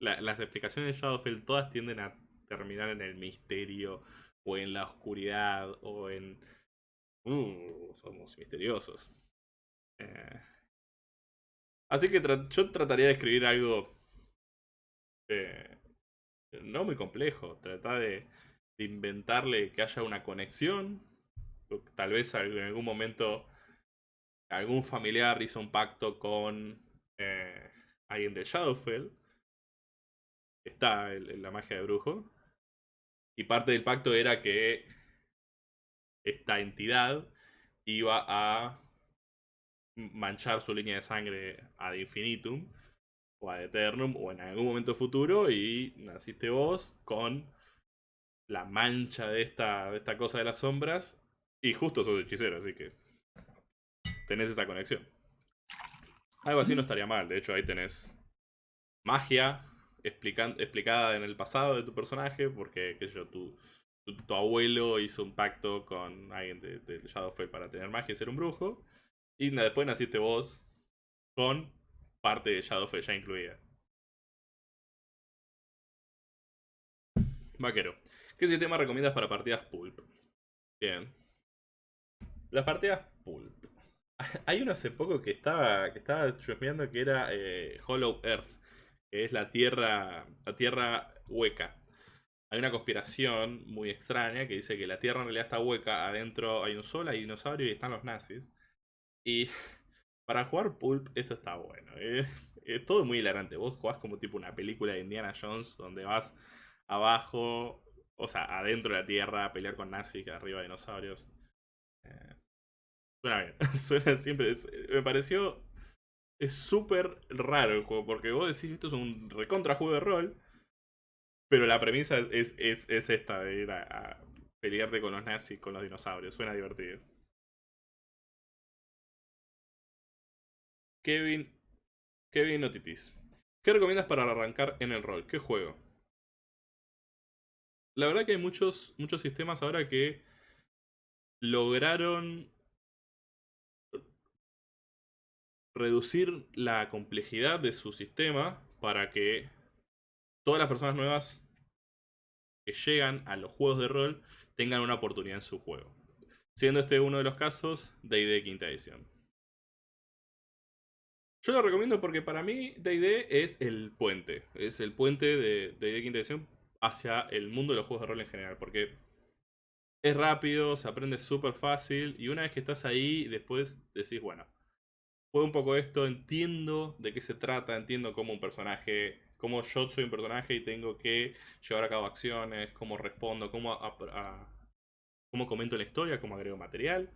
las explicaciones de Shadowfell todas tienden a terminar en el misterio o en la oscuridad o en... Uh, somos misteriosos. Eh, así que yo trataría de escribir algo... Eh, no muy complejo. Tratar de inventarle que haya una conexión tal vez en algún momento algún familiar hizo un pacto con eh, alguien de Shadowfell. Está en la magia de brujo. Y parte del pacto era que esta entidad iba a manchar su línea de sangre ad infinitum o ad eternum o en algún momento futuro y naciste vos con la mancha de esta, de esta cosa de las sombras y justo sos hechicero, así que tenés esa conexión. Algo así no estaría mal, de hecho ahí tenés magia explicada en el pasado de tu personaje, porque, qué sé yo, tu, tu, abuelo hizo un pacto con alguien de, de Shadowfell para tener magia y ser un brujo. Y después naciste vos con parte de Shadowfell ya incluida. Vaquero. ¿Qué sistema recomiendas para partidas pulp? Bien. Las partidas pulp. Hay uno hace poco que estaba, que estaba chusmeando que era eh, Hollow Earth, que es la tierra, la tierra hueca. Hay una conspiración muy extraña que dice que la tierra en realidad está hueca, adentro hay un sol, hay dinosaurio y están los nazis. Y para jugar pulp esto está bueno. Es, todo muy hilarante. Vos jugás como tipo una película de Indiana Jones donde vas abajo, o sea, adentro de la tierra a pelear con nazis, arriba dinosaurios. Suena bien, suena siempre. me pareció. Es súper raro el juego, porque vos decís esto es un recontra juego de rol, pero la premisa es, es, es, esta de ir a, pelearte con los nazis, con los dinosaurios. Suena divertido. Kevin. Kevin Otitis. ¿Qué recomiendas para arrancar en el rol? ¿Qué juego? La verdad que hay muchos, muchos sistemas ahora que lograron reducir la complejidad de su sistema para que todas las personas nuevas que llegan a los juegos de rol tengan una oportunidad en su juego. Siendo este uno de los casos, D&D quinta edición. Yo lo recomiendo porque para mí D&D es el puente. Es el puente de D&D quinta edición hacia el mundo de los juegos de rol en general. Porque es rápido, se aprende súper fácil y una vez que estás ahí, después decís, bueno, juego un poco esto, entiendo de qué se trata, entiendo cómo un personaje, cómo yo soy un personaje y tengo que llevar a cabo acciones, cómo respondo, cómo, cómo comento la historia, cómo agrego material.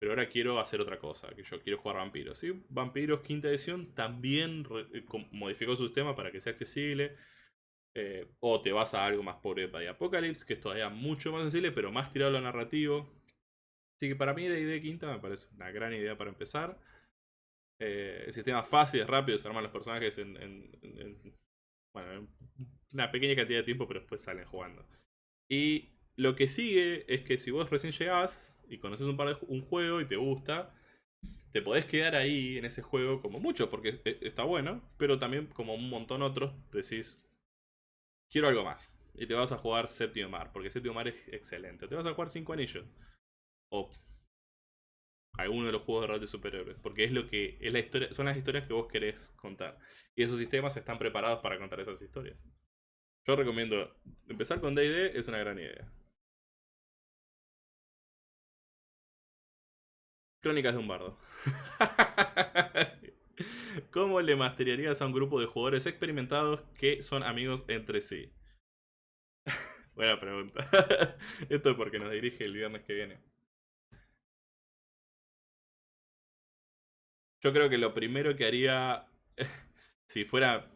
Pero ahora quiero hacer otra cosa, que yo quiero jugar vampiros. ¿sí? Vampiros quinta edición también eh, modificó su sistema para que sea accesible. Eh, o te vas a algo más pobre de Apocalypse, que es todavía mucho más sensible, pero más tirado a lo narrativo. Así que para mí de idea quinta me parece una gran idea para empezar. Eh, el sistema fácil, es rápido, se arman los personajes en, bueno, una pequeña cantidad de tiempo, pero después salen jugando. Y lo que sigue es que si vos recién llegás y conoces un par de un juego y te gusta, te podés quedar ahí en ese juego como mucho, porque está bueno, pero también como un montón otros, decís, quiero algo más. Y te vas a jugar Séptimo Mar, porque Séptimo Mar es excelente. Te vas a jugar Cinco Anillos. O alguno de los juegos de rol de superhéroes. Porque es lo que es la historia, son las historias que vos querés contar. Y esos sistemas están preparados para contar esas historias. Yo recomiendo empezar con DD, es una gran idea. Crónicas de un bardo. ¿Cómo le masteriarías a un grupo de jugadores experimentados que son amigos entre sí? Buena pregunta. Esto es porque nos dirige el viernes que viene. Yo creo que lo primero que haría, si fuera,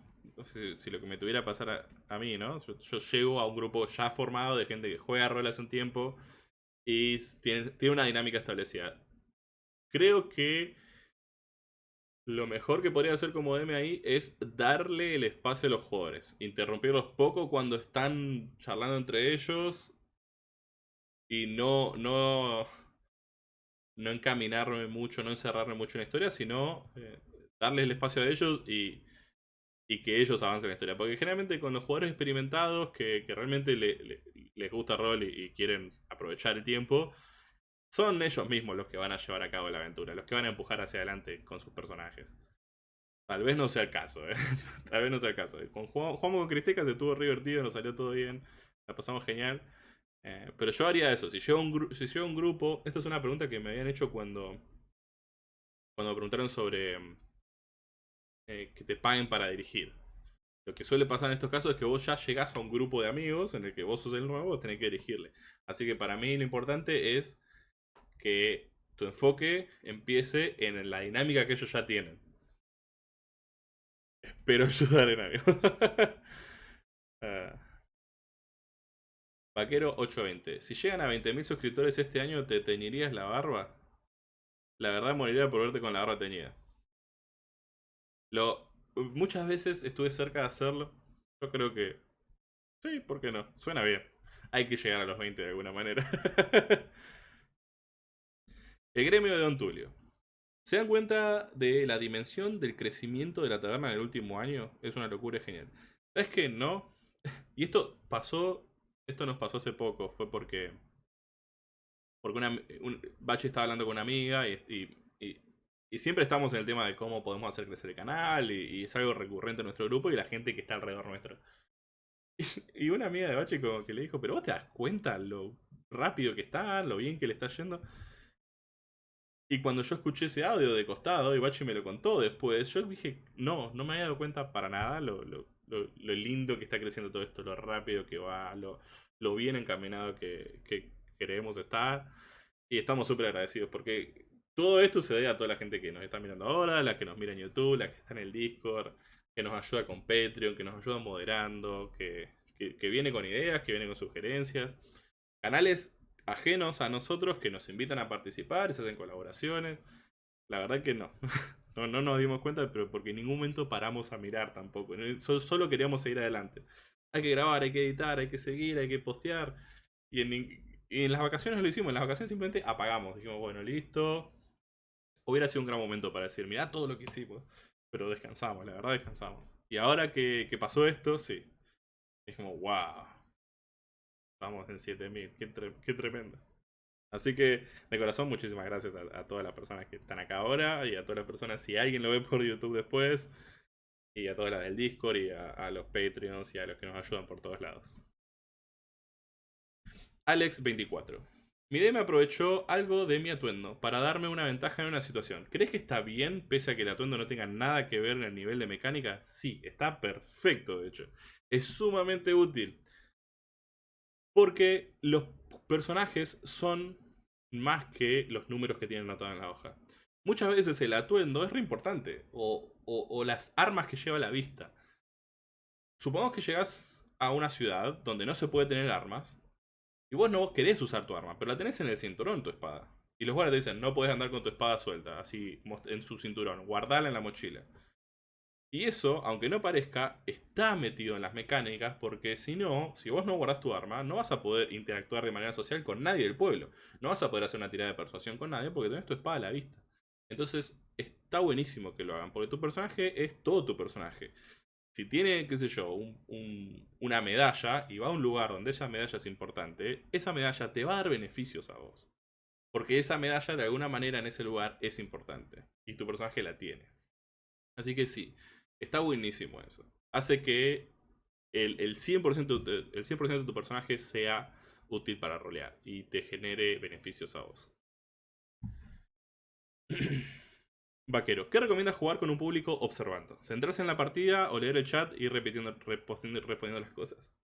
si, lo que me tuviera pasar a, mí, ¿no? Yo, llego a un grupo ya formado de gente que juega rol hace un tiempo y tiene, tiene una dinámica establecida. Creo que lo mejor que podría hacer como DM ahí es darle el espacio a los jugadores. Interrumpirlos poco cuando están charlando entre ellos. Y no, no, no encaminarme mucho, no encerrarme mucho en la historia, sino eh, darles el espacio a ellos y, y que ellos avancen la historia. Porque generalmente con los jugadores experimentados que, realmente les gusta rol y, quieren aprovechar el tiempo, son ellos mismos los que van a llevar a cabo la aventura, los que van a empujar hacia adelante con sus personajes. Tal vez no sea el caso, ¿eh? Tal vez no sea el caso. Con, jugamos con Cristeca, se estuvo divertido, nos salió todo bien, la pasamos genial. Eh, pero yo haría eso, si llevo, un si un grupo, esta es una pregunta que me habían hecho cuando, cuando me preguntaron sobre eh, que te paguen para dirigir. Lo que suele pasar en estos casos es que vos ya llegás a un grupo de amigos en el que vos sos el nuevo, tenés que dirigirle. Así que para mí lo importante es que tu enfoque empiece en la dinámica que ellos ya tienen. Espero ayudar en algo. Ah. Vaquero 820. Si llegan a 20.000 suscriptores este año, ¿te teñirías la barba? La verdad moriría por verte con la barba teñida. Lo, muchas veces estuve cerca de hacerlo. Yo creo que... Sí, ¿por qué no? Suena bien. Hay que llegar a los 20 de alguna manera. El gremio de Don Tulio. ¿Se dan cuenta de la dimensión del crecimiento de la taberna en el último año? Es una locura genial. ¿Sabes qué? No. Y esto pasó, esto nos pasó hace poco, fue porque porque una, un, Bachi estaba hablando con una amiga y, y, y, siempre estamos en el tema de cómo podemos hacer crecer el canal y, es algo recurrente en nuestro grupo y la gente que está alrededor nuestro. Y, una amiga de Bachi como que le dijo, pero vos te das cuenta lo rápido que está, lo bien que le está yendo. Y cuando yo escuché ese audio de costado y Bachi me lo contó después, yo dije, no, no me había dado cuenta para nada lo, lo, lindo que está creciendo todo esto, lo rápido que va, lo, bien encaminado que, que, queremos estar. Y estamos súper agradecidos porque todo esto se debe a toda la gente que nos está mirando ahora, la que nos mira en YouTube, la que está en el Discord, que nos ayuda con Patreon, que nos ayuda moderando, que, que, viene con ideas, que viene con sugerencias. Canales ajenos a nosotros que nos invitan a participar se hacen colaboraciones. La verdad que no. no. No nos dimos cuenta, pero porque en ningún momento paramos a mirar tampoco. Solo queríamos seguir adelante. Hay que grabar, hay que editar, hay que seguir, hay que postear. Y en, y en las vacaciones lo hicimos, en las vacaciones simplemente apagamos. Dijimos, bueno, listo. Hubiera sido un gran momento para decir, mirá todo lo que hicimos. Pero descansamos, la verdad descansamos. Y ahora que, pasó esto, sí. Dijimos, wow. Estamos en 7000, qué, qué tremendo. Así que, de corazón, muchísimas gracias a, todas las personas que están acá ahora y a todas las personas, si alguien lo ve por YouTube después, y a todas las del Discord y a los Patreons y a los que nos ayudan por todos lados. Alex24. Mi DM aprovechó algo de mi atuendo para darme una ventaja en una situación. ¿Crees que está bien pese a que el atuendo no tenga nada que ver en el nivel de mecánica? Sí, está perfecto de hecho. Es sumamente útil. Porque los personajes son más que los números que tienen anotados en la hoja. Muchas veces el atuendo es re importante. O, las armas que lleva a la vista. Supongamos que llegas a una ciudad donde no se puede tener armas y vos no querés usar tu arma, pero la tenés en el cinturón, tu espada. Y los guardias te dicen, no puedes andar con tu espada suelta, así en su cinturón, guardala en la mochila. Y eso, aunque no parezca, está metido en las mecánicas porque si no, si vos no guardás tu arma, no vas a poder interactuar de manera social con nadie del pueblo. No vas a poder hacer una tirada de persuasión con nadie porque tenés tu espada a la vista. Entonces, está buenísimo que lo hagan porque tu personaje es todo tu personaje si tiene, qué sé yo, una medalla y va a un lugar donde esa medalla es importante, esa medalla te va a dar beneficios a vos. Porque esa medalla de alguna manera en ese lugar es importante. Y tu personaje la tiene. Así que sí, está buenísimo eso. Hace que el, el 100%, de, el 100 de tu personaje sea útil para rolear y te genere beneficios a vos. Vaquero, ¿qué recomiendas jugar con un público observando? ¿Centrarse en la partida o leer el chat y repitiendo, respondiendo las cosas?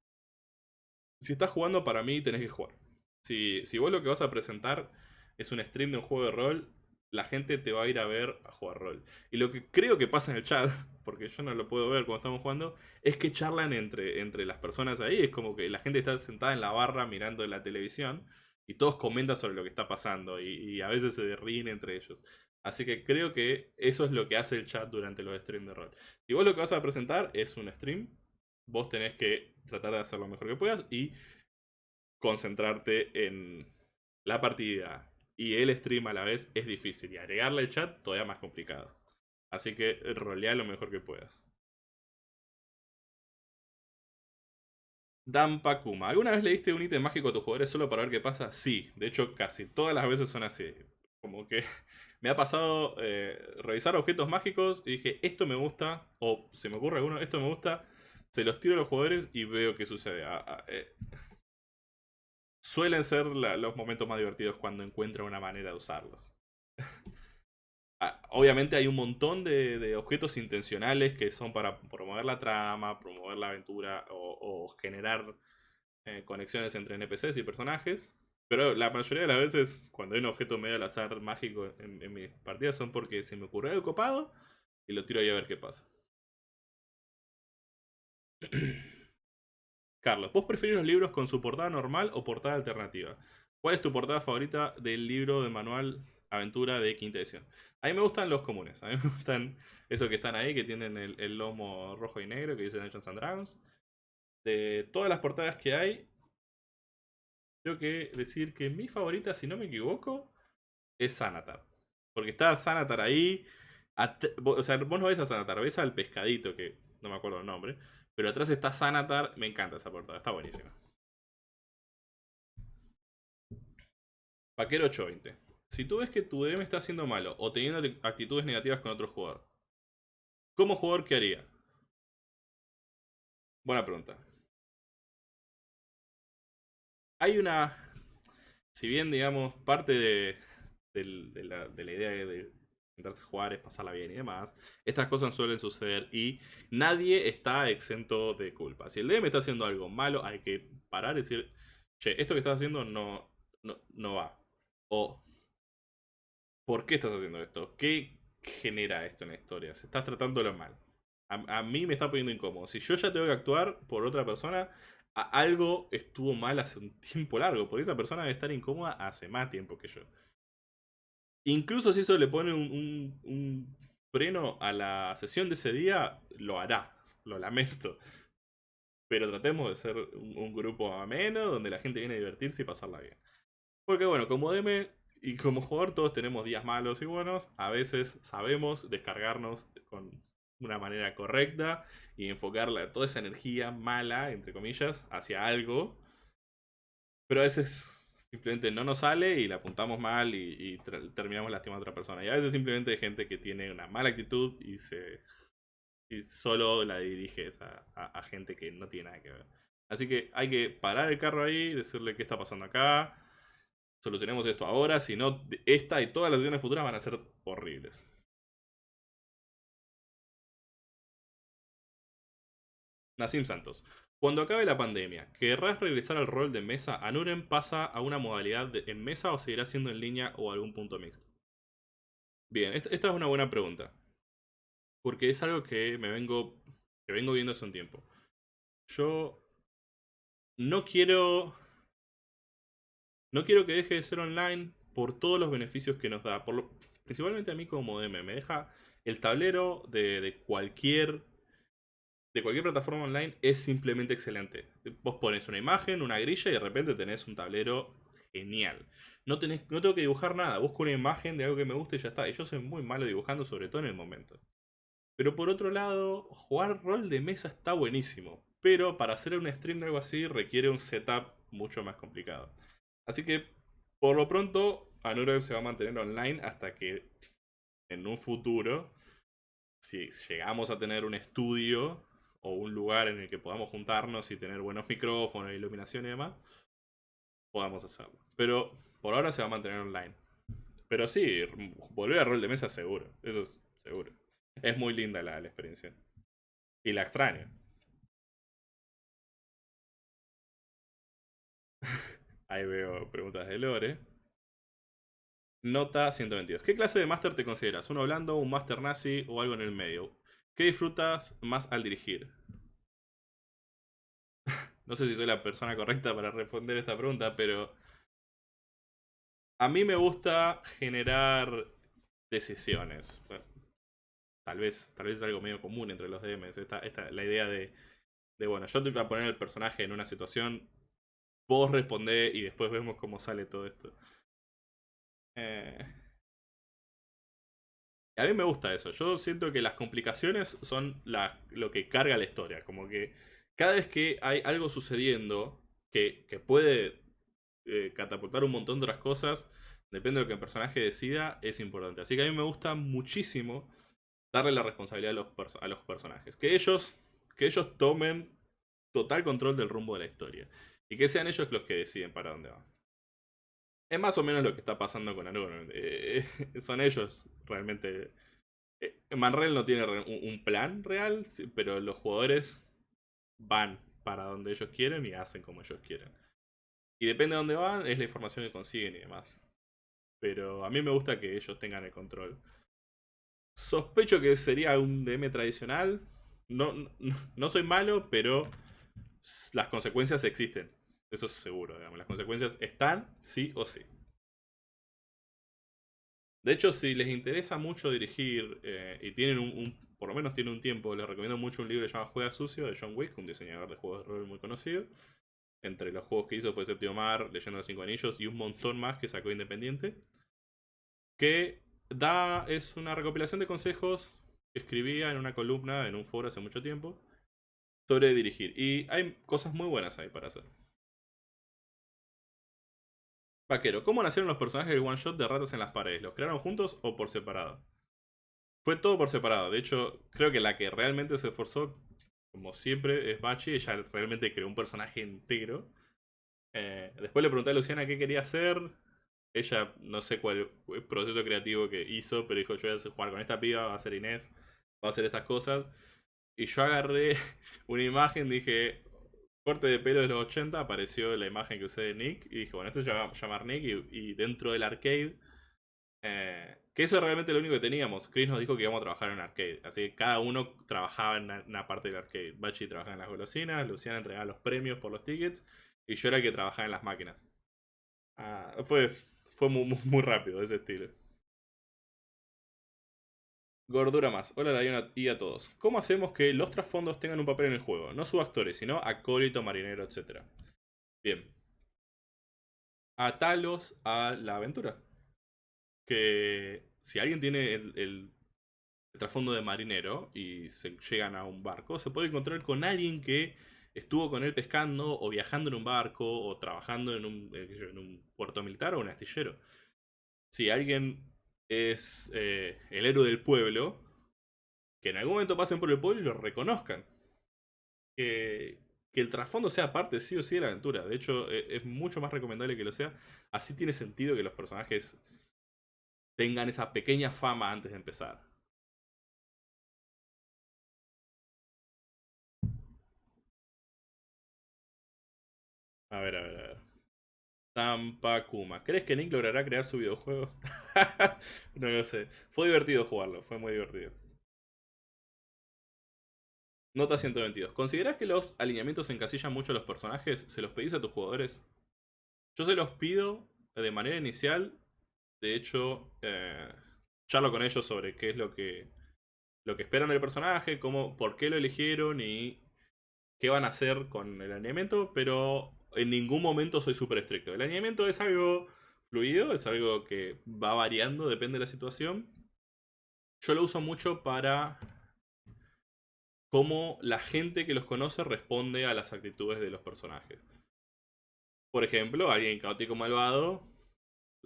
Si estás jugando, para mí tenés que jugar. Si, si vos lo que vas a presentar es un stream de un juego de rol, la gente te va a ir a ver a jugar rol. Y lo que creo que pasa en el chat, porque yo no lo puedo ver cuando estamos jugando, es que charlan entre, entre las personas ahí. Es como que la gente está sentada en la barra mirando la televisión y todos comentan sobre lo que está pasando y, a veces se ríen entre ellos. Así que creo que eso es lo que hace el chat durante los streams de rol. Si vos lo que vas a presentar es un stream, vos tenés que tratar de hacer lo mejor que puedas y concentrarte en la partida y el stream a la vez es difícil. Y agregarle el chat todavía más complicado. Así que rolea lo mejor que puedas. Dampakuma. ¿Alguna vez le diste un ítem mágico a tus jugadores solo para ver qué pasa? Sí, de hecho casi todas las veces son así. Como que me ha pasado eh, revisar objetos mágicos y dije, esto me gusta, o se me ocurre alguno, esto me gusta, se los tiro a los jugadores y veo qué sucede. Ah, ah, eh, suelen ser los momentos más divertidos cuando encuentran una manera de usarlos. Ah, obviamente hay un montón de, objetos intencionales que son para promover la trama, promover la aventura o, generar eh, conexiones entre NPCs y personajes. Pero la mayoría de las veces, cuando hay un objeto medio al azar mágico en, mis partidas, son porque se me ocurrió el copado y lo tiro ahí a ver qué pasa. Carlos, ¿vos preferís los libros con su portada normal o portada alternativa? ¿Cuál es tu portada favorita del libro de manual aventura de quinta edición? A mí me gustan los comunes. A mí me gustan esos que están ahí, que tienen el, lomo rojo y negro, que dicen Dungeons and Dragons. De todas las portadas que hay, tengo que decir que mi favorita, si no me equivoco, es Sanatar. Porque está Sanatar ahí. O sea, vos no ves a Sanatar, ves al pescadito, que no me acuerdo el nombre. Pero atrás está Sanatar. Me encanta esa portada, está buenísima. Paquero 820. Si tú ves que tu DM está haciendo malo o teniendo actitudes negativas con otro jugador, ¿como jugador qué haría? Buena pregunta. Hay una... Si bien, digamos, parte de, la, idea de intentarse jugar es pasarla bien y demás, estas cosas suelen suceder y nadie está exento de culpa. Si el DM está haciendo algo malo, hay que parar y decir, che, esto que estás haciendo no, no, no va. O, ¿por qué estás haciendo esto? ¿Qué genera esto en la historia? Se estás tratándolo mal. A, mí me está poniendo incómodo. Si yo ya tengo que actuar por otra persona, algo estuvo mal hace un tiempo largo. Porque esa persona debe estar incómoda hace más tiempo que yo. Incluso si eso le pone un, freno a la sesión de ese día, lo hará. Lo lamento. Pero tratemos de ser un, un grupo ameno, donde la gente viene a divertirse y pasarla bien. Porque bueno, como DM y como jugador todos tenemos días malos y buenos. A veces sabemos descargarnos con una manera correcta y enfocar toda esa energía mala, entre comillas, hacia algo. Pero a veces simplemente no nos sale y la apuntamos mal y, terminamos lastimando a otra persona. Y a veces simplemente hay gente que tiene una mala actitud y se y solo la diriges a, a gente que no tiene nada que ver. Así que hay que parar el carro ahí, decirle qué está pasando acá, solucionemos esto ahora, si no, esta y todas las sesiones futuras van a ser horribles. Nassim Santos. Cuando acabe la pandemia, ¿querrás regresar al rol de mesa? ¿Anuren pasa a una modalidad en mesa o seguirá siendo en línea o algún punto mixto? Bien, esta, es una buena pregunta. Porque es algo que me vengo, que vengo viendo hace un tiempo. Yo no quiero no quiero que deje de ser online por todos los beneficios que nos da. Principalmente a mí como DM. Me deja el tablero de, cualquier de cualquier plataforma online es simplemente excelente. Vos pones una imagen, una grilla y de repente tenés un tablero genial. No, tenés, no tengo que dibujar nada, busco una imagen de algo que me guste y ya está. Y yo soy muy malo dibujando, sobre todo en el momento. Pero por otro lado, jugar rol de mesa está buenísimo. Pero para hacer un stream de algo así requiere un setup mucho más complicado. Así que, por lo pronto, Anurev se va a mantener online hasta que en un futuro, si llegamos a tener un estudio o un lugar en el que podamos juntarnos y tener buenos micrófonos, iluminación y demás, podamos hacerlo. Pero por ahora se va a mantener online. Pero sí, volver a rol de mesa seguro, eso es seguro. Es muy linda la, la experiencia. Y la extraño. Ahí veo preguntas de Lore. Nota 122. ¿Qué clase de máster te consideras? ¿Uno blando, un máster nazi o algo en el medio? ¿Qué disfrutas más al dirigir? no sé si soy la persona correcta para responder esta pregunta, pero... A mí me gusta generar decisiones. tal vez, tal vez es algo medio común entre los DMs. Esta, la idea de, de, bueno, yo te voy a poner el personaje en una situación vos respondés y después vemos cómo sale todo esto. Eh... A mí me gusta eso. Yo siento que las complicaciones son lo que carga la historia. Como que cada vez que hay algo sucediendo que, que puede eh, catapultar un montón de otras cosas, depende de lo que el personaje decida, es importante. Así que a mí me gusta muchísimo darle la responsabilidad a los, a los personajes. Que ellos, que ellos tomen total control del rumbo de la historia. Y que sean ellos los que deciden para dónde van. Es más o menos lo que está pasando con Anuno. Eh, son ellos realmente. Eh, no tiene un, plan real, pero los jugadores van para donde ellos quieren y hacen como ellos quieren. Y depende de dónde van, es la información que consiguen y demás. Pero a mí me gusta que ellos tengan el control. Sospecho que sería un DM tradicional. No, no soy malo, pero las consecuencias existen. Eso es seguro, digamos. Las consecuencias están sí o sí. De hecho, si les interesa mucho dirigir eh, y tienen un, por lo menos tienen un tiempo, les recomiendo mucho un libro llamado Juega Sucio de John Wick, un diseñador de juegos de rol muy conocido. Entre los juegos que hizo fue Séptimo Mar, Leyendo los Cinco Anillos y un montón más que sacó independiente. Que da, es una recopilación de consejos que escribía en una columna en un foro hace mucho tiempo sobre dirigir. Y hay cosas muy buenas ahí para hacer. Vaquero, ¿cómo nacieron los personajes del one shot de ratas en las paredes? ¿Los crearon juntos o por separado? Fue todo por separado. De hecho, creo que la que realmente se esforzó, como siempre, es Bachi. Ella realmente creó un personaje entero. Eh, después le pregunté a Luciana qué quería hacer. Ella, no sé cuál el proceso creativo que hizo, pero dijo: Yo voy a jugar con esta piba, va a ser Inés, va a hacer estas cosas. Y yo agarré una imagen, dije, corte de pelo de los 80, apareció la imagen que usé de Nick. Y dije, bueno, esto se llama llamar Nick. Y, dentro del arcade, eh, que eso es realmente lo único que teníamos. Chris nos dijo que íbamos a trabajar en arcade. Así que cada uno trabajaba en una, parte del arcade. Bachi trabajaba en las golosinas, Luciana entregaba los premios por los tickets. Y yo era el que trabajaba en las máquinas. Ah, fue fue muy, muy rápido ese estilo. Gordura más. Hola Diana y a todos. ¿Cómo hacemos que los trasfondos tengan un papel en el juego? No subactores, sino acólito, marinero, etc. Bien. Atalos a la aventura. Que si alguien tiene el, trasfondo de marinero y se llegan a un barco, se puede encontrar con alguien que estuvo con él pescando o viajando en un barco o trabajando en un, eh, en un puerto militar o un astillero. Si alguien es eh, el héroe del pueblo, que en algún momento pasen por el pueblo y lo reconozcan. Que, que el trasfondo sea parte sí o sí de la aventura. De hecho, e, es mucho más recomendable que lo sea. Así tiene sentido que los personajes tengan esa pequeña fama antes de empezar. A ver, a ver, a ver. Tampa Kuma. ¿Crees que Nick logrará crear su videojuego? no lo sé. Fue divertido jugarlo, fue muy divertido. Nota 122. ¿Consideras que los alineamientos encasillan mucho a los personajes? ¿Se los pedís a tus jugadores? Yo se los pido de manera inicial. De hecho, eh, charlo con ellos sobre qué es lo que, lo que esperan del personaje, cómo, por qué lo eligieron y qué van a hacer con el alineamiento. Pero en ningún momento soy súper estricto. El alineamiento es algo fluido, es algo que va variando, depende de la situación. Yo lo uso mucho para cómo la gente que los conoce responde a las actitudes de los personajes. Por ejemplo, alguien caótico malvado,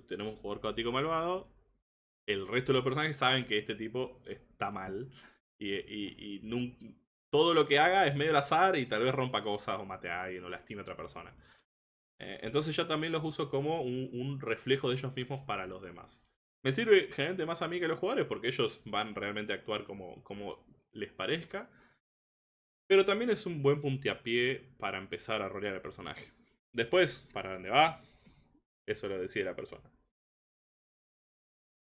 tenemos un jugador caótico malvado, el resto de los personajes saben que este tipo está mal y, y todo lo que haga es medio al azar y tal vez rompa cosas o mate a alguien o lastime a otra persona. Eh, entonces yo también los uso como un, reflejo de ellos mismos para los demás. Me sirve generalmente más a mí que a los jugadores porque ellos van realmente a actuar como, les parezca. Pero también es un buen puntiapié para empezar a rolear el personaje. Después, para dónde va, eso lo decide la persona.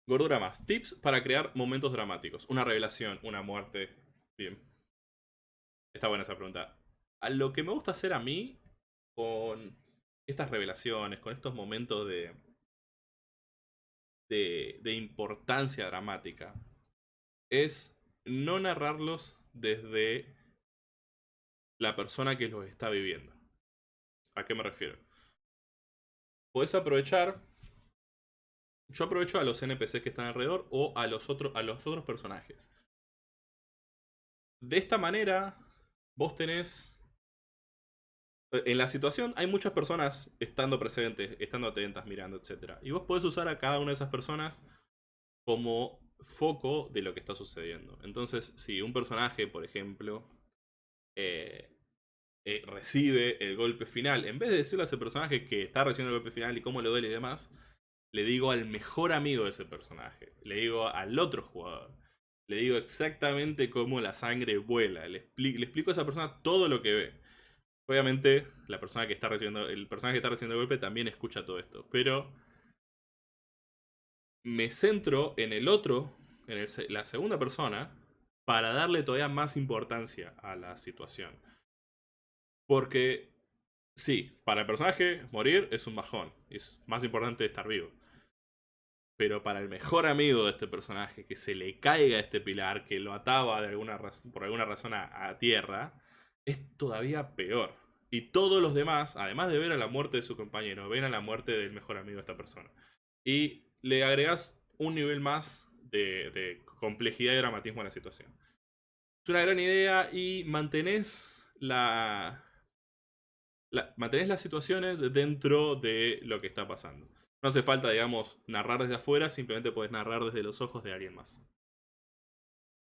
Gordura más. Tips para crear momentos dramáticos. Una revelación, una muerte. Bien. Está buena esa pregunta. A lo que me gusta hacer a mí con estas revelaciones, con estos momentos de, de, importancia dramática, es no narrarlos desde la persona que los está viviendo. ¿A qué me refiero? Puedes aprovechar. Yo aprovecho a los NPCs que están alrededor o a los, otros a los otros personajes. De esta manera, vos tenés... En la situación hay muchas personas estando presentes, estando atentas, mirando, etc. Y vos podés usar a cada una de esas personas como foco de lo que está sucediendo. Entonces, si un personaje, por ejemplo, eh, eh, recibe el golpe final, en vez de decirle a ese personaje que está recibiendo el golpe final y cómo le duele y demás, le digo al mejor amigo de ese personaje, le digo al otro jugador le digo exactamente cómo la sangre vuela. Le, explico a esa persona todo lo que ve. Obviamente, la persona que está recibiendo, el personaje que está recibiendo el golpe también escucha todo esto. Pero me centro en el otro, en la segunda persona, para darle todavía más importancia a la situación. Porque, sí, para el personaje, morir es un bajón. Es más importante estar vivo. Pero para el mejor amigo de este personaje, que se le caiga este pilar, que lo ataba de alguna por alguna razón a, tierra, es todavía peor. Y todos los demás, además de ver a la muerte de su compañero, ven a la muerte del mejor amigo de esta persona. Y le agregas un nivel más de, complejidad y dramatismo en la situación. Es una gran idea y mantenés la, mantenés las situaciones dentro de lo que está pasando. No hace falta, digamos, narrar desde afuera, simplemente puedes narrar desde los ojos de alguien más.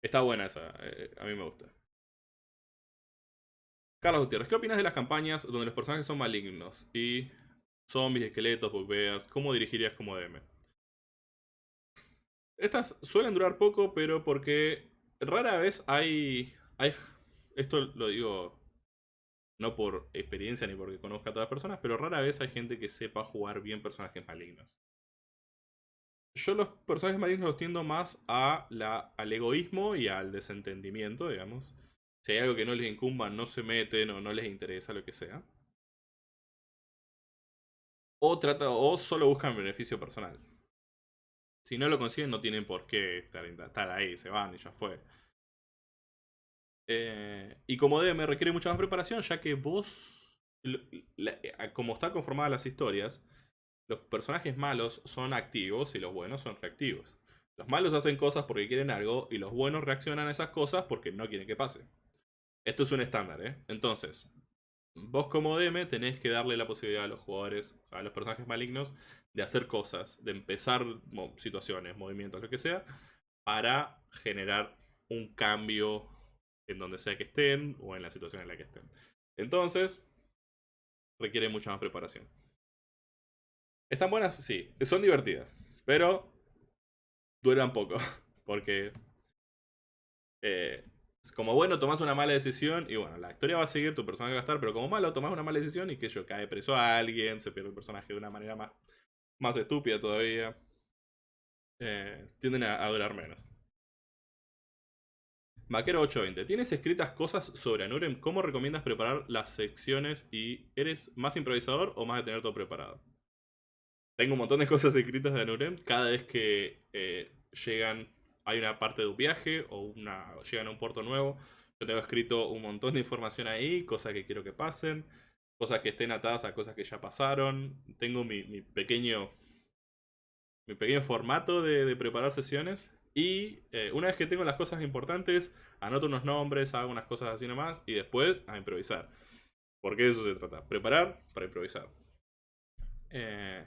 Está buena esa, eh, a mí me gusta. Carlos Gutiérrez, ¿qué opinas de las campañas donde los personajes son malignos? Y zombies, esqueletos, bugbears, ¿cómo dirigirías como DM? Estas suelen durar poco, pero porque rara vez hay, hay... Esto lo digo no por experiencia ni porque conozca a todas las personas, pero rara vez hay gente que sepa jugar bien personajes malignos. Yo los personajes malignos los tiendo más a la, al egoísmo y al desentendimiento, digamos. Si hay algo que no les incumba, no se meten o no les interesa, lo que sea. O, trata, o solo buscan beneficio personal. Si no lo consiguen, no tienen por qué estar, ahí, se van y ya fue. Eh, y como DM requiere mucha más preparación, ya que vos, como están conformadas las historias, los personajes malos son activos y los buenos son reactivos. Los malos hacen cosas porque quieren algo y los buenos reaccionan a esas cosas porque no quieren que pase. Esto es un estándar, ¿eh? Entonces, vos como DM tenés que darle la posibilidad a los jugadores, a los personajes malignos, de hacer cosas, de empezar situaciones, movimientos, lo que sea, para generar un cambio en donde sea que estén o en la situación en la que estén. Entonces, requiere mucha más preparación. ¿Están buenas? Sí. Son divertidas. Pero duran poco. Porque eh, como bueno tomas una mala decisión y bueno, la historia va a seguir, tu personaje va a estar, pero como malo tomas una mala decisión y que yo cae preso a alguien, se pierde el personaje de una manera más, más estúpida todavía. Eh, tienden a, durar menos. Vaquero 820. ¿Tienes escritas cosas sobre Anurem? ¿Cómo recomiendas preparar las secciones y eres más improvisador o más de tener todo preparado? Tengo un montón de cosas escritas de Anurem. Cada vez que eh, llegan hay una parte de un viaje o una llegan a un puerto nuevo. Yo tengo escrito un montón de información ahí, cosas que quiero que pasen, cosas que estén atadas a cosas que ya pasaron. Tengo mi, pequeño mi pequeño formato de, preparar sesiones. Y eh, una vez que tengo las cosas importantes, anoto unos nombres, hago unas cosas así nomás y después a improvisar. Porque de eso se trata. Preparar para improvisar. Eh,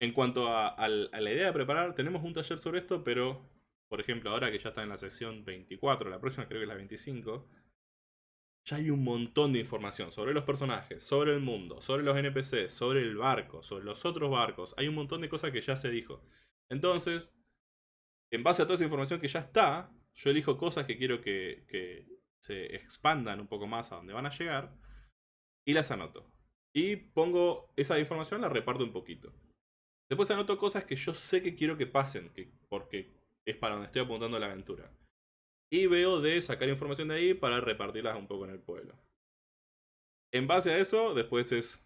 en cuanto a, la idea de preparar, tenemos un taller sobre esto, pero, por ejemplo, ahora que ya está en la sección 24, la próxima creo que es la 25, ya hay un montón de información sobre los personajes, sobre el mundo, sobre los NPCs, sobre el barco, sobre los otros barcos. Hay un montón de cosas que ya se dijo. Entonces, en base a toda esa información que ya está, yo elijo cosas que quiero que, se expandan un poco más a donde van a llegar y las anoto. Y pongo esa información, la reparto un poquito. Después anoto cosas que yo sé que quiero que pasen, que, porque es para donde estoy apuntando la aventura. Y veo de sacar información de ahí para repartirlas un poco en el pueblo. En base a eso, después es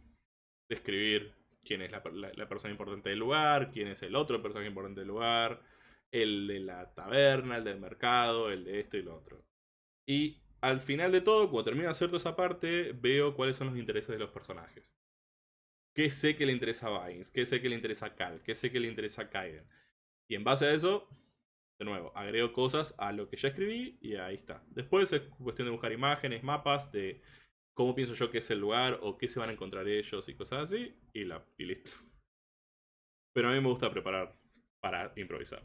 describir quién es la, persona importante del lugar, quién es el otro personaje importante del lugar, el de la taberna, el del mercado, el de esto y lo otro. Y al final de todo, cuando termino de hacer toda esa parte, veo cuáles son los intereses de los personajes qué sé que le interesa a Vines, qué sé que le interesa a Cal, qué sé que le interesa a Kaiden. Y en base a eso, de nuevo, agrego cosas a lo que ya escribí y ahí está. Después es cuestión de buscar imágenes, mapas de cómo pienso yo que es el lugar o qué se van a encontrar ellos y cosas así y, y listo. Pero a mí me gusta preparar para improvisar.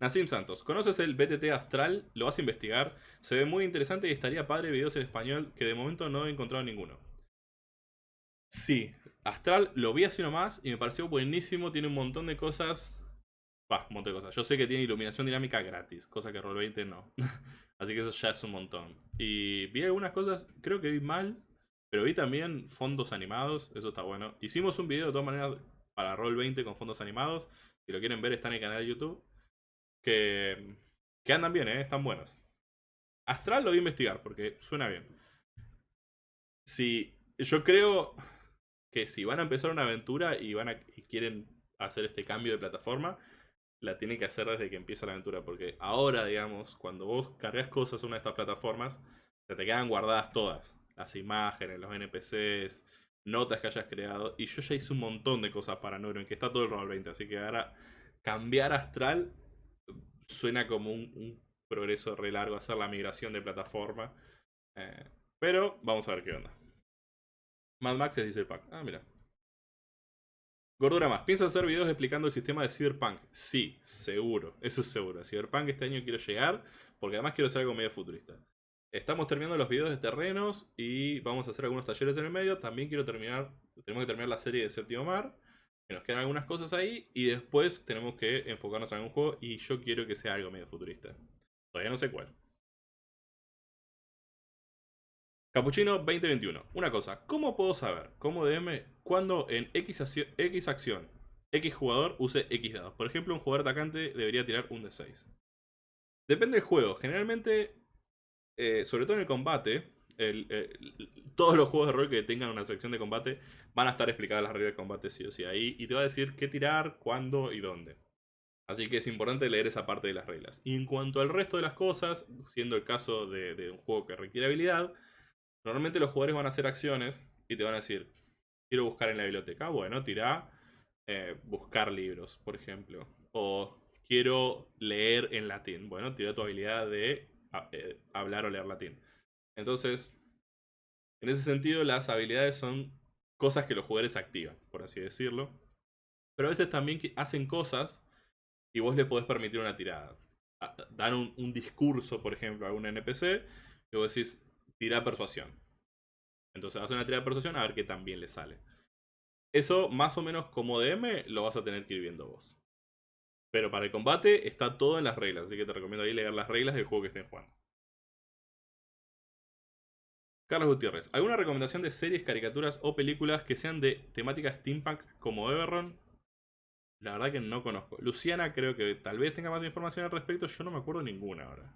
Nassim Santos, ¿conoces el BTT Astral? ¿Lo vas a investigar? Se ve muy interesante y estaría padre videos en español que de momento no he encontrado ninguno. Sí, Astral lo vi así nomás y me pareció buenísimo, tiene un montón de cosas... Bah, un montón de cosas. Yo sé que tiene iluminación dinámica gratis, cosa que Roll20 no. así que eso ya es un montón. Y vi algunas cosas, creo que vi mal, pero vi también fondos animados, eso está bueno. Hicimos un video de todas maneras para Roll20 con fondos animados. Si lo quieren ver está en el canal de YouTube que, andan bien, ¿eh? están buenos. Astral lo voy a investigar porque suena bien. Si yo creo que si van a empezar una aventura y van a y quieren hacer este cambio de plataforma, la tienen que hacer desde que empieza la aventura. Porque ahora, digamos, cuando vos cargas cosas en una de estas plataformas, se te quedan guardadas todas. Las imágenes, los NPCs, notas que hayas creado. Y yo ya hice un montón de cosas para Neuron, que está todo el Roll 20. Así que ahora cambiar astral suena como un, progreso re largo hacer la migración de plataforma. Eh, pero vamos a ver qué onda. Mad Max dice el pack. Ah, mira. Gordura más. ¿Piensas hacer videos explicando el sistema de Cyberpunk? Sí, seguro. Eso es seguro. Cyberpunk este año quiero llegar. Porque además quiero hacer algo medio futurista. Estamos terminando los videos de terrenos y vamos a hacer algunos talleres en el medio. También quiero terminar, tenemos que terminar la serie de Séptimo Mar. Que nos quedan algunas cosas ahí y después tenemos que enfocarnos en algún juego y yo quiero que sea algo medio futurista. Todavía no sé cuál. Capuchino 2021. Una cosa, ¿cómo puedo saber, como DM, cuando en X, acción, X jugador use X dados? Por ejemplo, un jugador atacante debería tirar un D6. Depende del juego. Generalmente, eh, sobre todo en el combate, todos los juegos de rol que tengan una sección de combate van a estar explicadas las reglas de combate sí o sí ahí y te va a decir qué tirar, cuándo y dónde. Así que es importante leer esa parte de las reglas. Y en cuanto al resto de las cosas, siendo el caso de, un juego que requiere habilidad, normalmente los jugadores van a hacer acciones y te van a decir, quiero buscar en la biblioteca. Bueno, tira eh, buscar libros, por ejemplo. O quiero leer en latín. Bueno, tira tu habilidad de eh, hablar o leer latín. Entonces, en ese sentido, las habilidades son cosas que los jugadores activan, por así decirlo. Pero a veces también hacen cosas y vos le podés permitir una tirada. Dan un, discurso, por ejemplo, a un NPC y vos decís, tira persuasión. Entonces hace una tirada de persuasión a ver qué también le sale. Eso, más o menos como DM, lo vas a tener que ir viendo vos. Pero para el combate está todo en las reglas, así que te recomiendo ahí leer las reglas del juego que estén jugando. Carlos Gutiérrez, ¿alguna recomendación de series, caricaturas o películas que sean de temática steampunk como Everron? La verdad que no conozco. Luciana creo que tal vez tenga más información al respecto. Yo no me acuerdo ninguna ahora.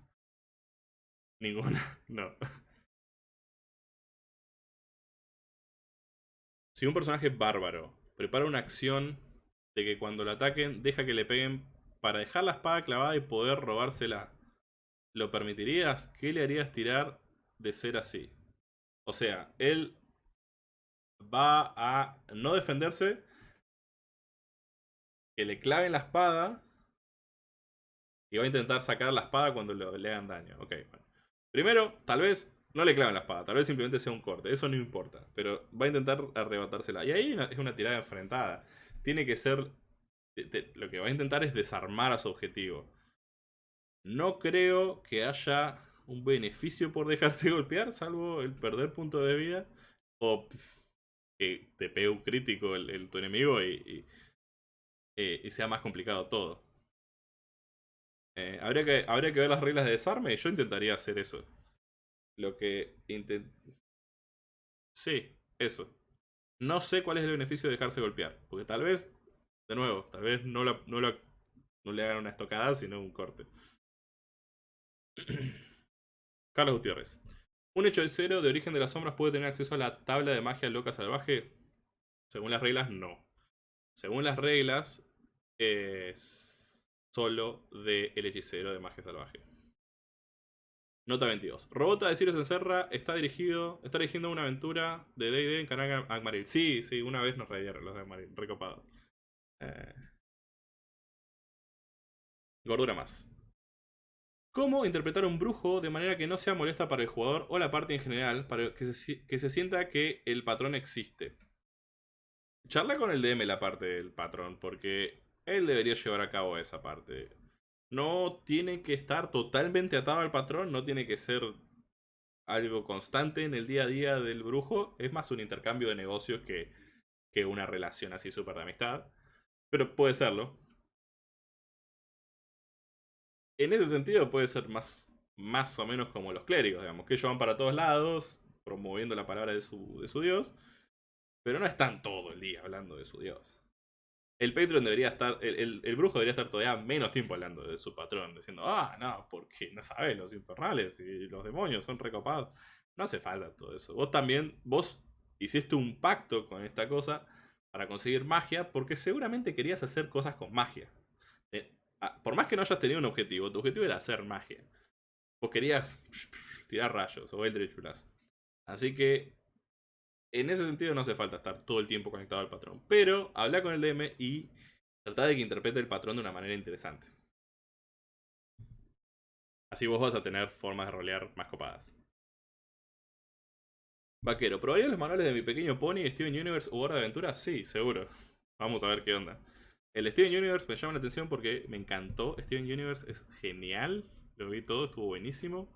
Ninguna, no. Si un personaje bárbaro prepara una acción de que cuando lo ataquen deja que le peguen para dejar la espada clavada y poder robársela, ¿lo permitirías? ¿Qué le harías tirar de ser así? O sea, él va a no defenderse, que le claven la espada y va a intentar sacar la espada cuando le, hagan daño. Ok, bueno. Primero, tal vez no le claven la espada, tal vez simplemente sea un corte, eso no importa, pero va a intentar arrebatársela. Y ahí es una tirada enfrentada. Tiene que ser... lo que va a intentar es desarmar a su objetivo. No creo que haya un beneficio por dejarse golpear, salvo el perder punto de vida. O que te pegue un crítico el, tu enemigo y, eh, y, sea más complicado todo. Eh, habría, que, habría que ver las reglas de desarme y yo intentaría hacer eso. Lo que intent... Sí, eso. No sé cuál es el beneficio de dejarse golpear. Porque tal vez, de nuevo, tal vez no, no, no le hagan una estocada, sino un corte. Carlos Gutiérrez. ¿Un hecho de cero de origen de las sombras puede tener acceso a la tabla de magia loca salvaje? Según las reglas, no. Según las reglas, es solo de el hechicero de magia salvaje. Nota 22. Robota de Sirius Encerra está dirigido, está dirigiendo una aventura de D&D en canal Agmaril. Sí, sí, una vez nos radiaron los de Agmaril, recopados. Eh. Gordura más. ¿Cómo interpretar un brujo de manera que no sea molesta para el jugador o la parte en general, para que se, que se sienta que el patrón existe? Charla con el DM la parte del patrón, porque él debería llevar a cabo esa parte. No tiene que estar totalmente atado al patrón, no tiene que ser algo constante en el día a día del brujo. Es más un intercambio de negocios que, que una relación así súper de amistad. Pero puede serlo en ese sentido puede ser más, más o menos como los clérigos, digamos, que ellos van para todos lados, promoviendo la palabra de su, de su dios, pero no están todo el día hablando de su dios. El Patreon debería estar, el, el, brujo debería estar todavía menos tiempo hablando de su patrón, diciendo, ah, no, porque no sabes, los infernales y los demonios son recopados. No hace falta todo eso. Vos también, vos hiciste un pacto con esta cosa para conseguir magia, porque seguramente querías hacer cosas con magia. Ah, por más que no hayas tenido un objetivo, tu objetivo era hacer magia. Vos querías tirar rayos o Eldritch Blast. Así que En ese sentido no hace falta estar todo el tiempo conectado al patrón. Pero habla con el DM y trata de que interprete el patrón de una manera interesante. Así vos vas a tener formas de rolear más copadas. Vaquero, ¿probaría los manuales de mi pequeño pony, Steven Universe o Hora de Aventura? Sí, seguro. Vamos a ver qué onda. El Steven Universe me llama la atención porque me encantó. Steven Universe es genial. Lo vi todo, estuvo buenísimo.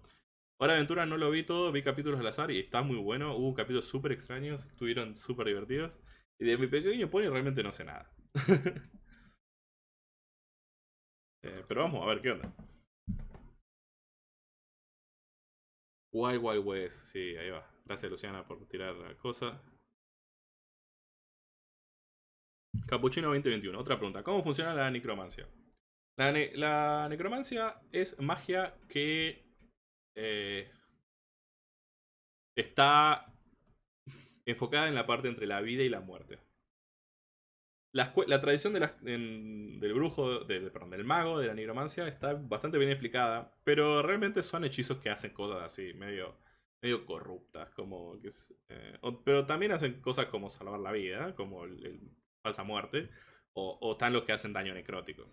Hora de Aventura no lo vi todo, vi capítulos al azar y está muy bueno. Hubo capítulos súper extraños, estuvieron súper divertidos. Y de mi pequeño pony realmente no sé nada. Eh, pero vamos a ver qué onda. Wild Wild West, sí, ahí va. Gracias Luciana por tirar la cosa. Capuchino 2021, otra pregunta. ¿Cómo funciona la necromancia? La, necromancia es magia que eh, está enfocada en la parte entre la vida y la muerte. La, tradición del brujo, perdón, del mago, de la nigromancia, está bastante bien explicada, pero realmente son hechizos que hacen cosas así, medio, corruptas, como eh, pero también hacen cosas como salvar la vida, como el, falsa muerte, o, están los que hacen daño necrótico.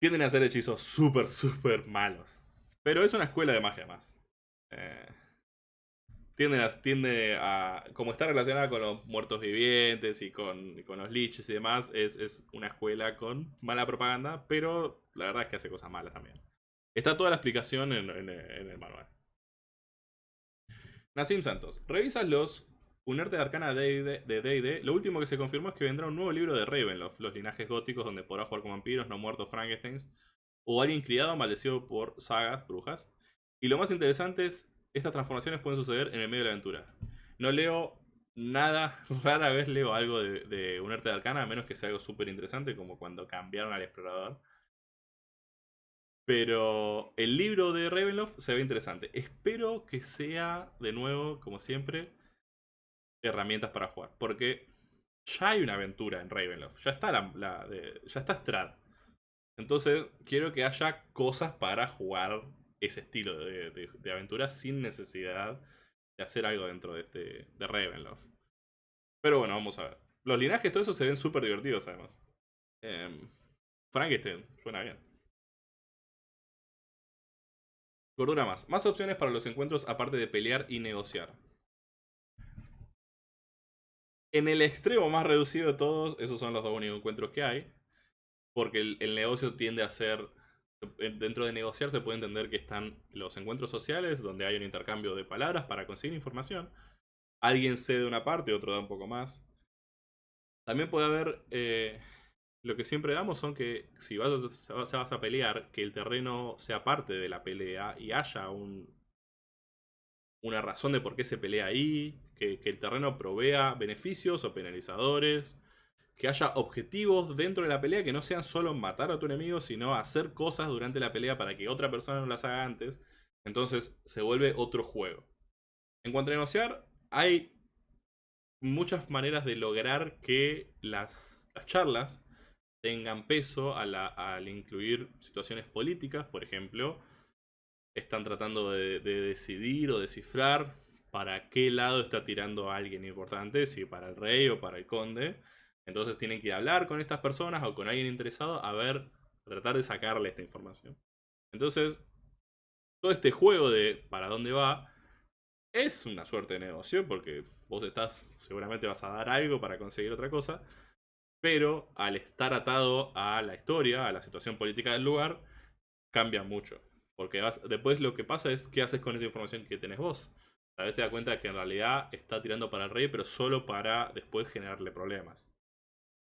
Tienden a hacer hechizos súper, súper malos, pero es una escuela de magia más. Eh, tiende a, como está relacionada con los muertos vivientes y con, los liches y demás, es, una escuela con mala propaganda, pero la verdad es que hace cosas malas también. Está toda la explicación en, el manual. Nassim Santos, revisas los Unerte de Arcana de D&D, lo último que se confirmó es que vendrá un nuevo libro de Ravenloft, los linajes góticos donde podrás jugar con vampiros, no muertos Frankensteins, o alguien criado maldecido por sagas, brujas. Y lo más interesante es estas transformaciones pueden suceder en el medio de la aventura. No leo nada, rara vez leo algo de, un arte de arcana, a menos que sea algo súper interesante, como cuando cambiaron al explorador. Pero el libro de Ravenloft se ve interesante. Espero que sea, de nuevo, como siempre, herramientas para jugar. Porque ya hay una aventura en Ravenloft. Ya está, la, ya está Strad. Entonces, quiero que haya cosas para jugar ese estilo de, aventura sin necesidad de hacer algo dentro de, este, de Ravenloft. Pero bueno, vamos a ver. Los linajes, todo eso se ven súper divertidos además. Eh, Frankenstein, suena bien. Gordura más. Más opciones para los encuentros aparte de pelear y negociar. En el extremo más reducido de todos, esos son los dos únicos encuentros que hay. Porque el negocio tiende a ser dentro de negociar se puede entender que están los encuentros sociales, donde hay un intercambio de palabras para conseguir información. Alguien cede una parte, otro da un poco más. También puede haber, eh, lo que siempre damos son que si vas a, vas a pelear, que el terreno sea parte de la pelea y haya un, una razón de por qué se pelea ahí, que el terreno provea beneficios o penalizadores que haya objetivos dentro de la pelea que no sean solo matar a tu enemigo, sino hacer cosas durante la pelea para que otra persona no las haga antes. Entonces se vuelve otro juego. En cuanto a negociar, hay muchas maneras de lograr que las, charlas tengan peso al incluir situaciones políticas, por ejemplo. Están tratando de, de decidir o descifrar para qué lado está tirando a alguien importante, si para el rey o para el conde. Entonces tienen que hablar con estas personas o con alguien interesado a ver, a tratar de sacarle esta información. Entonces, todo este juego de para dónde va es una suerte de negocio porque vos estás, seguramente vas a dar algo para conseguir otra cosa, pero al estar atado a la historia, a la situación política del lugar, cambia mucho. Porque después lo que pasa es qué haces con esa información que tenés vos. Tal vez te das cuenta de que en realidad está tirando para el rey, pero solo para después generarle problemas.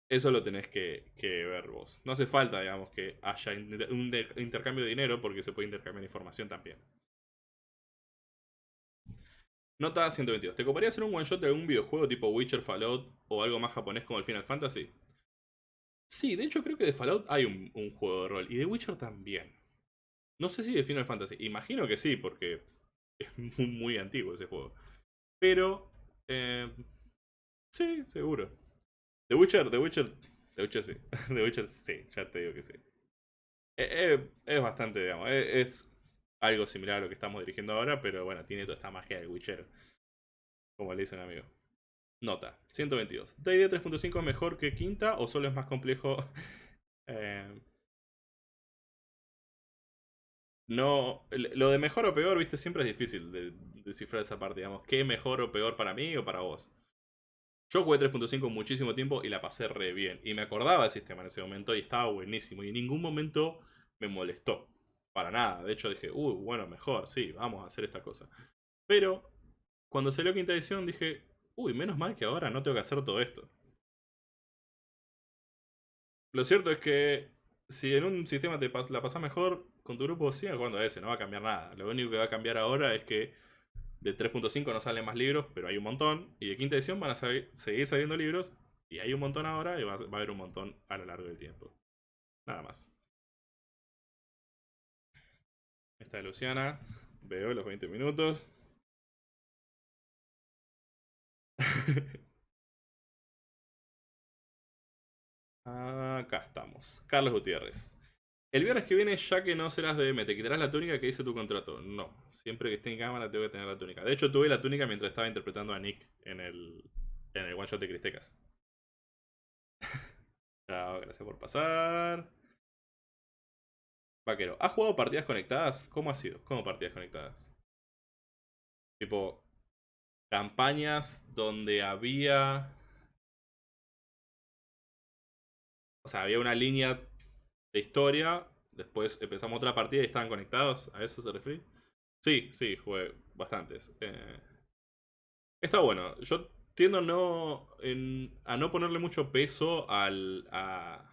Eso lo tenés que, ver vos. No hace falta, digamos, que haya un intercambio de dinero porque se puede intercambiar información también. Nota 122. ¿Te coparía hacer un one shot de algún videojuego tipo Witcher, Fallout o algo más japonés como el Final Fantasy? Sí, de hecho creo que de Fallout hay un, juego de rol y de Witcher también. No sé si de Final Fantasy. Imagino que sí, porque es muy, antiguo ese juego. Pero... Eh, sí, seguro. The Witcher, The Witcher, The Witcher sí. The Witcher sí, ya te digo que sí. Eh, eh, es, bastante, digamos, eh, es, algo similar a lo que estamos dirigiendo ahora, pero bueno, tiene toda esta magia de Witcher. Como le dice un amigo. Nota, 122. ¿D&D 3.5 es mejor que quinta o solo es más complejo? eh, no, lo de mejor o peor, viste, siempre es difícil de descifrar esa parte, digamos. ¿Qué mejor o peor para mí o para vos? Yo jugué 3.5 muchísimo tiempo y la pasé re bien. Y me acordaba del sistema en ese momento y estaba buenísimo. Y en ningún momento me molestó. Para nada. De hecho dije, uy, bueno, mejor, sí, vamos a hacer esta cosa. Pero cuando salió quinta edición dije, uy, menos mal que ahora no tengo que hacer todo esto. Lo cierto es que si en un sistema te la pasas mejor, con tu grupo sigue jugando a ese, no va a cambiar nada. Lo único que va a cambiar ahora es que de 3.5 no salen más libros, pero hay un montón. Y de quinta edición van a seguir saliendo libros. Y hay un montón ahora y va, a haber un montón a lo largo del tiempo. Nada más. Esta es Luciana. Veo los 20 minutos. Acá estamos. Carlos Gutiérrez. El viernes que viene, ya que no serás de M, ¿te quitarás la túnica que dice tu contrato? No. Siempre que esté en cámara tengo que tener la túnica. De hecho, tuve la túnica mientras estaba interpretando a Nick en el, en el one shot de Cristecas. Chao, gracias por pasar. Vaquero, ¿has jugado partidas conectadas? ¿Cómo ha sido? ¿Cómo partidas conectadas? Tipo, campañas donde había... Sea, había una línea de historia, después empezamos otra partida y estaban conectados, ¿a eso se refiere? Sí, sí, jugué bastantes. Eh, está bueno, yo tiendo no, a no ponerle mucho peso al, a,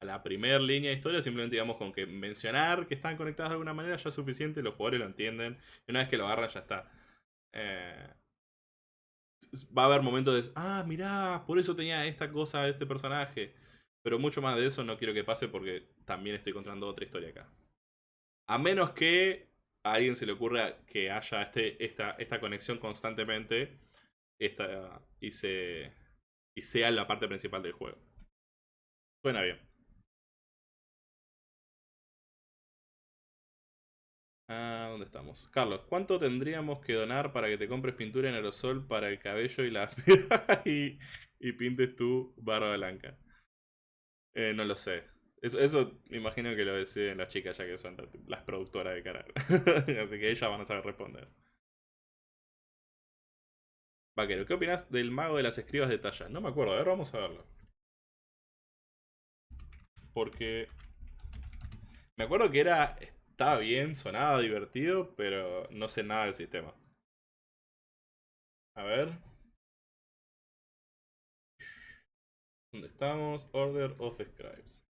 la primera línea de historia, simplemente digamos con que mencionar que están conectados de alguna manera ya es suficiente, los jugadores lo entienden, y una vez que lo agarran ya está. Eh, va a haber momentos de, ah, mirá, por eso tenía esta cosa este personaje. Pero mucho más de eso no quiero que pase porque también estoy contando otra historia acá. A menos que a alguien se le ocurra que haya este, esta, esta conexión constantemente esta, y, se, y sea la parte principal del juego. Suena bien. Ah, ¿dónde estamos? Carlos, ¿cuánto tendríamos que donar para que te compres pintura en aerosol para el cabello y la y, y pintes tu barba blanca? Eh, no lo sé. Eso, eso me imagino que lo deciden las chicas ya que son las productoras de canal. Así que ellas van a saber responder. Vaquero, ¿qué opinas del mago de las escribas de talla? No me acuerdo, a ver, vamos a verlo. Porque... Me acuerdo que era... Estaba bien, sonaba divertido, pero no sé nada del sistema. A ver... ¿Dónde estamos? Order of Scribes.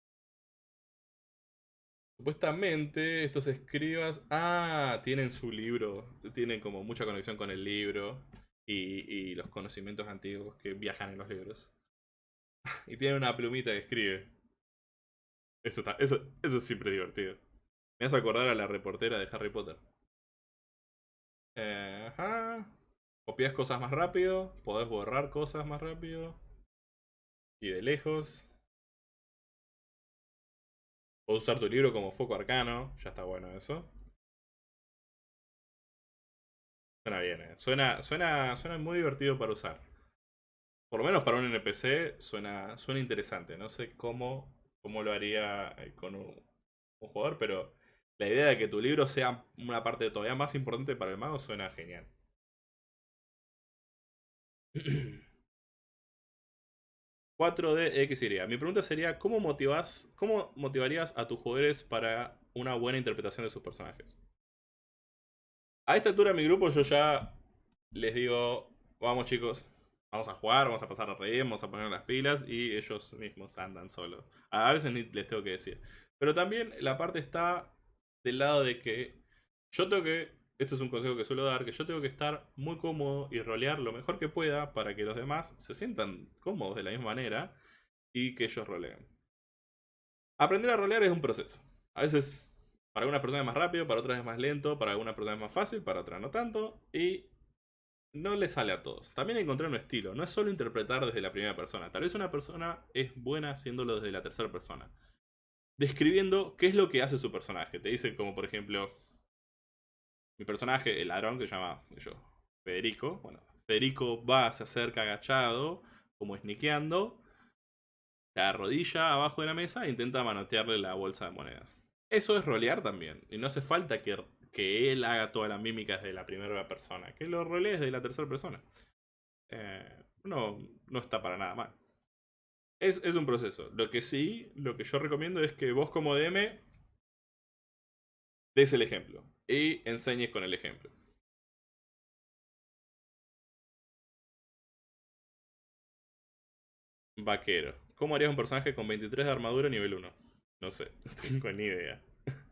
Supuestamente estos escribas... Ah, tienen su libro. Tienen como mucha conexión con el libro. Y, los conocimientos antiguos que viajan en los libros. y tienen una plumita que escribe. Eso, está, eso, eso es siempre divertido. Me hace acordar a la reportera de Harry Potter. Eh, ajá. Copias cosas más rápido. Podés borrar cosas más rápido. Y de lejos. Puedo usar tu libro como foco arcano. Ya está bueno eso. Suena bien, eh. Suena, suena, suena muy divertido para usar. Por lo menos para un NPC suena, suena interesante. No sé cómo, cómo lo haría eh, con un, un jugador, pero la idea de que tu libro sea una parte todavía más importante para el mago suena genial. 4 de X y. Mi pregunta sería, ¿cómo, motivas, ¿cómo motivarías a tus jugadores para una buena interpretación de sus personajes? A esta altura mi grupo yo ya les digo, vamos chicos, vamos a jugar, vamos a pasar a reír, vamos a poner las pilas y ellos mismos andan solos. A veces ni les tengo que decir. Pero también la parte está del lado de que yo tengo que esto es un consejo que suelo dar, que yo tengo que estar muy cómodo y rolear lo mejor que pueda para que los demás se sientan cómodos de la misma manera y que ellos roleen. Aprender a rolear es un proceso. A veces para algunas personas es más rápido, para otras es más lento, para algunas personas es más fácil, para otras no tanto. Y no le sale a todos. También encontrar un estilo. No es solo interpretar desde la primera persona. Tal vez una persona es buena haciéndolo desde la tercera persona. Describiendo qué es lo que hace su personaje. Te dice como por ejemplo, mi personaje, el ladrón, que se llama yo, Federico, bueno, Federico va, se acerca agachado, como sniqueando, se arrodilla abajo de la mesa e intenta manotearle la bolsa de monedas. Eso es rolear también. Y no hace falta que, que él haga todas las mímicas de la primera persona. Que lo rolees de la tercera persona. Eh, no, no está para nada mal. Es, es, un proceso. Lo que sí, lo que yo recomiendo es que vos como DM des el ejemplo. Y enseñes con el ejemplo. Vaquero. ¿Cómo harías un personaje con 23 de armadura nivel 1? No sé, no tengo ni idea.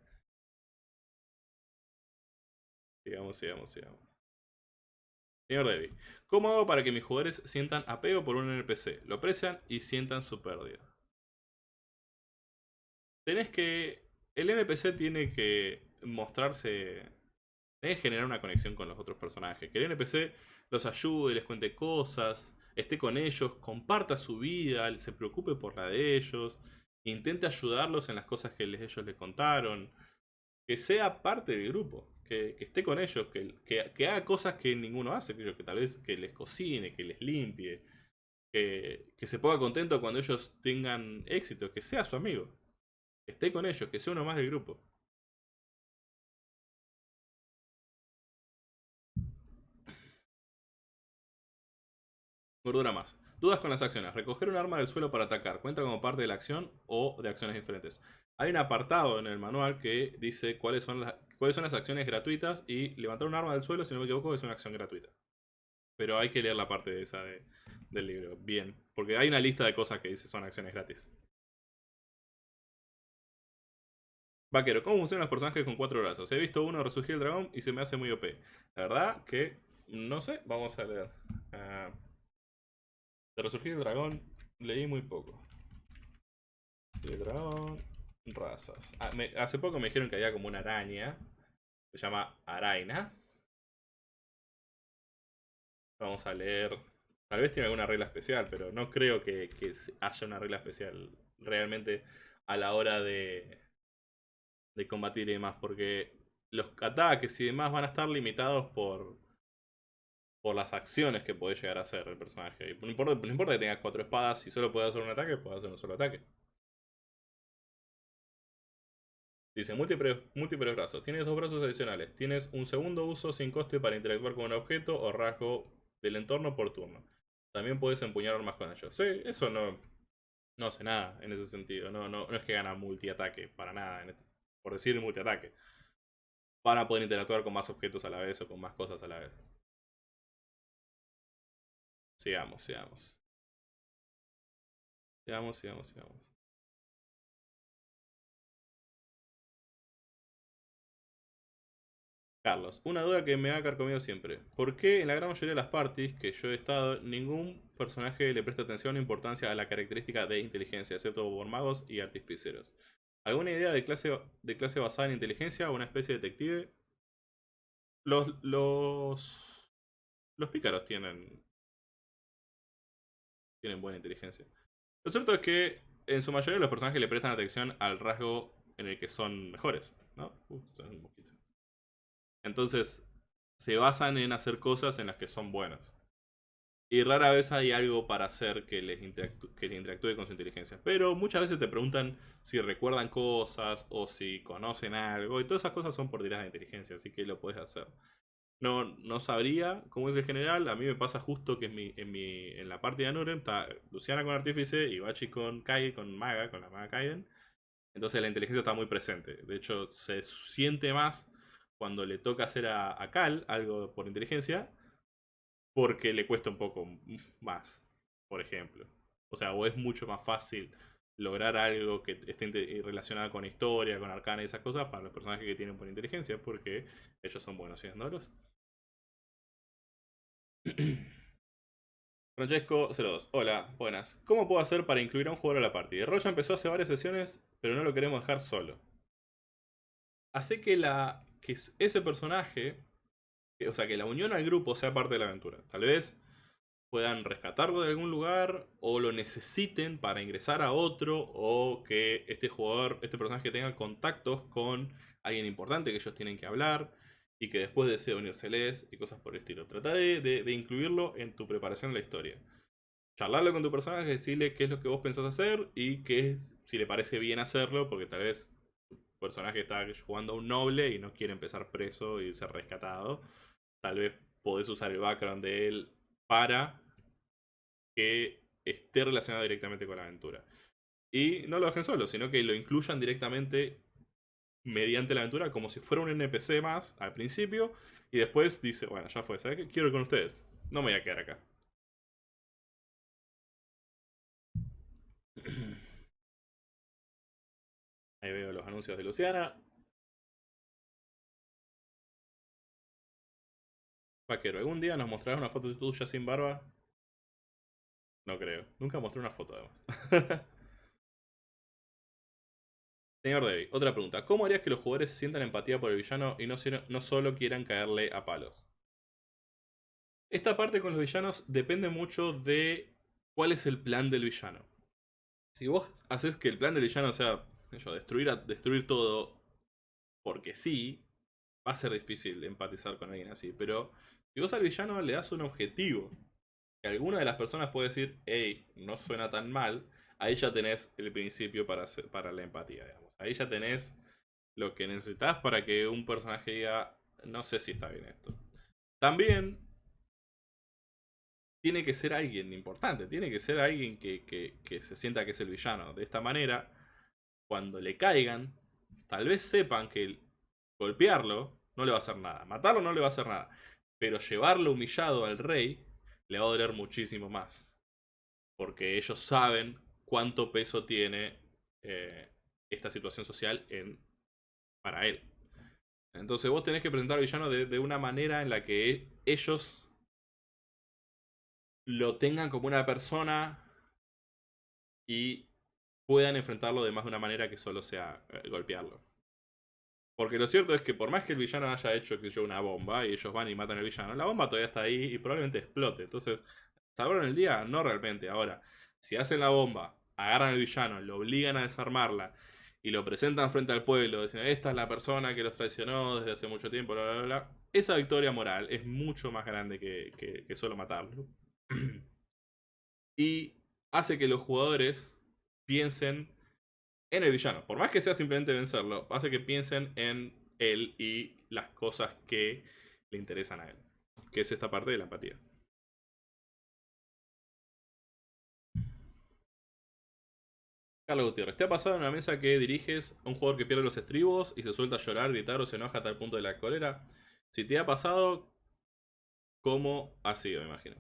sigamos, sigamos, sigamos. Señor Debbie, ¿cómo hago para que mis jugadores sientan apego por un NPC? Lo aprecian y sientan su pérdida. Tenés que... El NPC tiene que mostrarse... Que generar una conexión con los otros personajes. Que el NPC los ayude, les cuente cosas, esté con ellos, comparta su vida, se preocupe por la de ellos, intente ayudarlos en las cosas que ellos les contaron, que sea parte del grupo, que, esté con ellos, que, que, haga cosas que ninguno hace, que, que tal vez que les cocine, que les limpie, que, que se ponga contento cuando ellos tengan éxito, que sea su amigo, que esté con ellos, que sea uno más del grupo. Gordura más. Dudas con las acciones. Recoger un arma del suelo para atacar. ¿Cuenta como parte de la acción o de acciones diferentes? Hay un apartado en el manual que dice cuáles son las, cuáles son las acciones gratuitas y levantar un arma del suelo, si no me equivoco, es una acción gratuita. Pero hay que leer la parte de esa del libro. Bien. Porque hay una lista de cosas que dice son acciones gratis. Vaquero, ¿cómo funcionan los personajes con cuatro brazos? He visto uno resurgir el dragón y se me hace muy OP. La verdad que no sé, vamos a leer. Ah, de Resurgir el Dragón leí muy poco. El dragón, razas. Ah, hace poco me dijeron que había como una araña. Se llama Araina. Vamos a leer. Tal vez tiene alguna regla especial, pero no creo que, que haya una regla especial realmente a la hora de, de combatir y demás. Porque los ataques y demás van a estar limitados por, por las acciones que puede llegar a hacer el personaje. No importa, que tengas cuatro espadas, si solo puede hacer un ataque, puede hacer un solo ataque. Dice, múltiples, múltiples brazos. Tienes dos brazos adicionales. Tienes un segundo uso sin coste para interactuar con un objeto o rasgo del entorno por turno. También puedes empuñar armas con ellos. Sí, eso no, no hace nada en ese sentido. No, no, no es que gana multiataque, para nada. Este, por decir multiataque. Para poder interactuar con más objetos a la vez o con más cosas a la vez. Sigamos, sigamos. Sigamos, sigamos, sigamos. Carlos, una duda que me ha carcomido siempre. ¿Por qué en la gran mayoría de las parties que yo he estado, ningún personaje le presta atención o importancia a la característica de inteligencia, excepto por magos y artificieros? ¿Alguna idea de clase, de clase basada en inteligencia o una especie de detective? Los, los, los pícaros tienen tienen buena inteligencia. Lo cierto es que en su mayoría los personajes le prestan atención al rasgo en el que son mejores, ¿no? Entonces, se basan en hacer cosas en las que son buenos. Y rara vez hay algo para hacer que les, que les interactúe con su inteligencia. Pero muchas veces te preguntan si recuerdan cosas o si conocen algo. Y todas esas cosas son por tiradas de inteligencia, así que lo puedes hacer. No, no sabría cómo es el general. A mí me pasa justo que en, mi, en, mi, en la parte de Anurem está Luciana con Artífice y Bachi con Kai, con Maga, con la Maga Kaiden. Entonces la inteligencia está muy presente. De hecho, se siente más cuando le toca hacer a, a Cal algo por inteligencia. Porque le cuesta un poco más, por ejemplo. O sea, o es mucho más fácil lograr algo que esté relacionado con historia, con arcana y esas cosas para los personajes que tienen por inteligencia, porque ellos son buenos haciéndolos. Francesco 02. Hola, buenas. ¿Cómo puedo hacer para incluir a un jugador a la partida? Roya empezó hace varias sesiones, pero no lo queremos dejar solo. Hace que, la, que ese personaje, o sea, que la unión al grupo sea parte de la aventura. Tal vez puedan rescatarlo de algún lugar o lo necesiten para ingresar a otro o que este jugador, este personaje tenga contactos con alguien importante que ellos tienen que hablar y que después desea unírseles y cosas por el estilo. Trata de, incluirlo en tu preparación de la historia. Charlarlo con tu personaje, decirle qué es lo que vos pensás hacer y qué es, si le parece bien hacerlo, porque tal vez tu personaje está jugando a un noble y no quiere empezar preso y ser rescatado. Tal vez podés usar el background de él para que esté relacionado directamente con la aventura. Y no lo dejen solo, sino que lo incluyan directamente mediante la aventura como si fuera un NPC más al principio y después dice, bueno, ya fue, ¿sabes qué? Quiero ir con ustedes. No me voy a quedar acá. Ahí veo los anuncios de Luciana. Vaquero, ¿algún día nos mostrarás una foto tuya sin barba? No creo. Nunca mostré una foto además. Señor Debbie, otra pregunta. ¿Cómo harías que los jugadores se sientan empatía por el villano y no, solo quieran caerle a palos? Esta parte con los villanos depende mucho de cuál es el plan del villano. Si vos haces que el plan del villano sea destruir, destruir todo porque sí, va a ser difícil empatizar con alguien así. Pero si vos al villano le das un objetivo, que alguna de las personas puede decir, hey, no suena tan mal, ahí ya tenés el principio para, para la empatía, digamos. Ahí ya tenés lo que necesitas para que un personaje diga, no sé si está bien esto. También tiene que ser alguien importante, tiene que ser alguien que, que, se sienta que es el villano. De esta manera, cuando le caigan, tal vez sepan que golpearlo no le va a hacer nada, matarlo no le va a hacer nada, pero llevarlo humillado al rey le va a doler muchísimo más. Porque ellos saben cuánto peso tiene eh, esta situación social en, para él. Entonces vos tenés que presentar al villano de, una manera en la que ellos lo tengan como una persona y puedan enfrentarlo de más de una manera que solo sea eh, golpearlo. Porque lo cierto es que por más que el villano haya hecho que yo una bomba y ellos van y matan al villano, la bomba todavía está ahí y probablemente explote. Entonces, ¿salvaron el día? No realmente. Ahora, si hacen la bomba agarran al villano, lo obligan a desarmarla y lo presentan frente al pueblo, diciendo, esta es la persona que los traicionó desde hace mucho tiempo, bla, bla, bla. Esa victoria moral es mucho más grande que, que, solo matarlo. y hace que los jugadores piensen en el villano. Por más que sea simplemente vencerlo, hace que piensen en él y las cosas que le interesan a él. Que es esta parte de la empatía. Carlos Gutiérrez, ¿te ha pasado en una mesa que diriges a un jugador que pierde los estribos y se suelta a llorar, gritar o se enoja hasta el punto de la cólera? Si te ha pasado, ¿cómo ha sido, me imagino?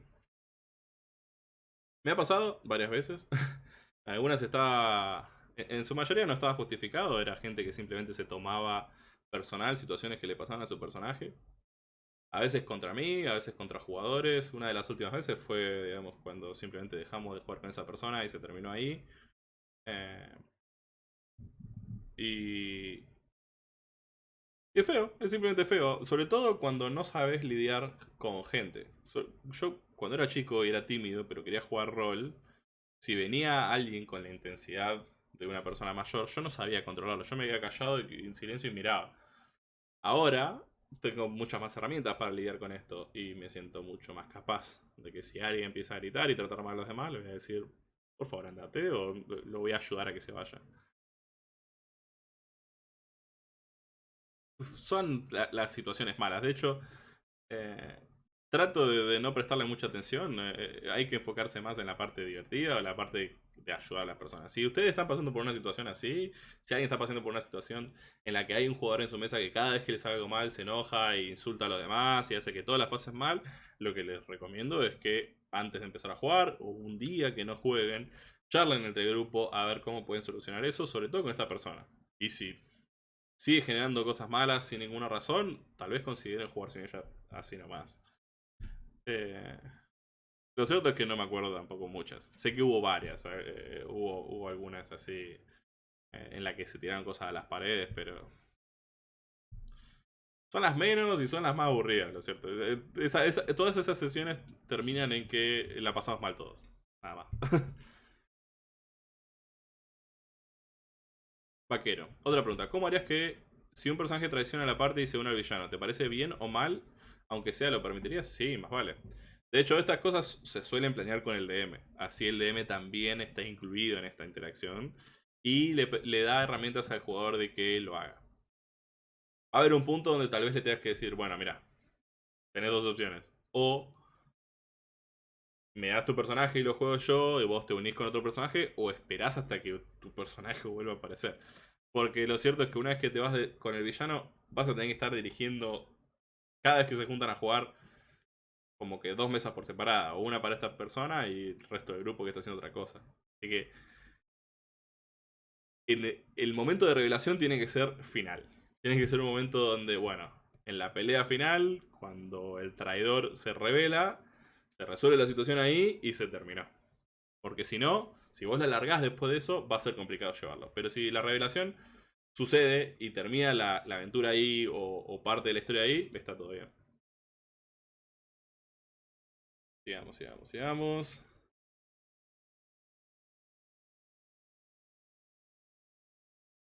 Me ha pasado varias veces. Algunas estaba... En su mayoría no estaba justificado, era gente que simplemente se tomaba personal situaciones que le pasaban a su personaje. A veces contra mí, a veces contra jugadores. Una de las últimas veces fue, digamos, cuando simplemente dejamos de jugar con esa persona y se terminó ahí. Eh, y... es feo, es simplemente feo. Sobre todo cuando no sabes lidiar con gente. yo cuando era chico y era tímido, pero quería jugar rol, si venía alguien con la intensidad de una persona mayor, yo no sabía controlarlo. Yo me había callado en silencio y miraba. Ahora tengo muchas más herramientas para lidiar con esto y me siento mucho más capaz de que si alguien empieza a gritar y tratar mal a los demás, le voy a decir, por favor, andate o lo voy a ayudar a que se vaya. Son las situaciones malas. De hecho, eh, trato de, no prestarle mucha atención. Eh, eh, hay que enfocarse más en la parte divertida la parte de ayudar a las personas. Si ustedes están pasando por una situación así, si alguien está pasando por una situación en la que hay un jugador en su mesa que cada vez que le sale algo mal se enoja e insulta a los demás y hace que todas las pasen mal, lo que les recomiendo es que antes de empezar a jugar o un día que no jueguen, charlen entre el grupo a ver cómo pueden solucionar eso, sobre todo con esta persona. Y si sigue generando cosas malas sin ninguna razón, tal vez consideren jugar sin ella así nomás. Eh, lo cierto es que no me acuerdo tampoco muchas. Sé que hubo varias, eh, hubo, hubo algunas así eh, en la que se tiraron cosas a las paredes, pero son las menos y son las más aburridas, lo cierto. Eh, todas esas sesiones terminan en que la pasamos mal todos. Nada más. Vaquero. Otra pregunta. ¿Cómo harías que si un personaje traiciona a la parte y se une al villano, ¿te parece bien o mal? Aunque sea, ¿lo permitirías? Sí, más vale. De hecho, estas cosas se suelen planear con el DM. Así el DM también está incluido en esta interacción. Y le, da herramientas al jugador de que lo haga. Va a haber un punto donde tal vez le tengas que decir, bueno, mira, tenés dos opciones. O me das tu personaje y lo juego yo, y vos te unís con otro personaje, o esperás hasta que tu personaje vuelva a aparecer. Porque lo cierto es que una vez que te vas con el villano, vas a tener que estar dirigiendo cada vez que se juntan a jugar como que dos mesas por separada, o una para esta persona y el resto del grupo que está haciendo otra cosa. Así que en el momento de revelación tiene que ser final. Tiene que ser un momento donde, bueno, en la pelea final, cuando el traidor se revela, se resuelve la situación ahí y se terminó. Porque si no, si vos la largás después de eso, va a ser complicado llevarlo. Pero si la revelación sucede y termina la, aventura ahí o, parte de la historia ahí, está todo bien. Sigamos, sigamos, sigamos.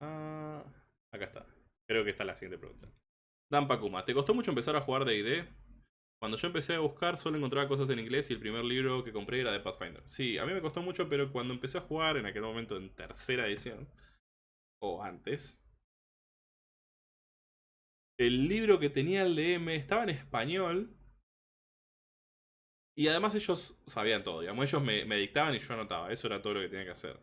Ah, acá está. Creo que está la siguiente pregunta. Dan Pakuma, ¿te costó mucho empezar a jugar D&D? Cuando yo empecé a buscar solo encontraba cosas en inglés y el primer libro que compré era de Pathfinder. Sí, a mí me costó mucho, pero cuando empecé a jugar en aquel momento en tercera edición, o antes, el libro que tenía el DM estaba en español y además ellos sabían todo, digamos, ellos me, me dictaban y yo anotaba, eso era todo lo que tenía que hacer.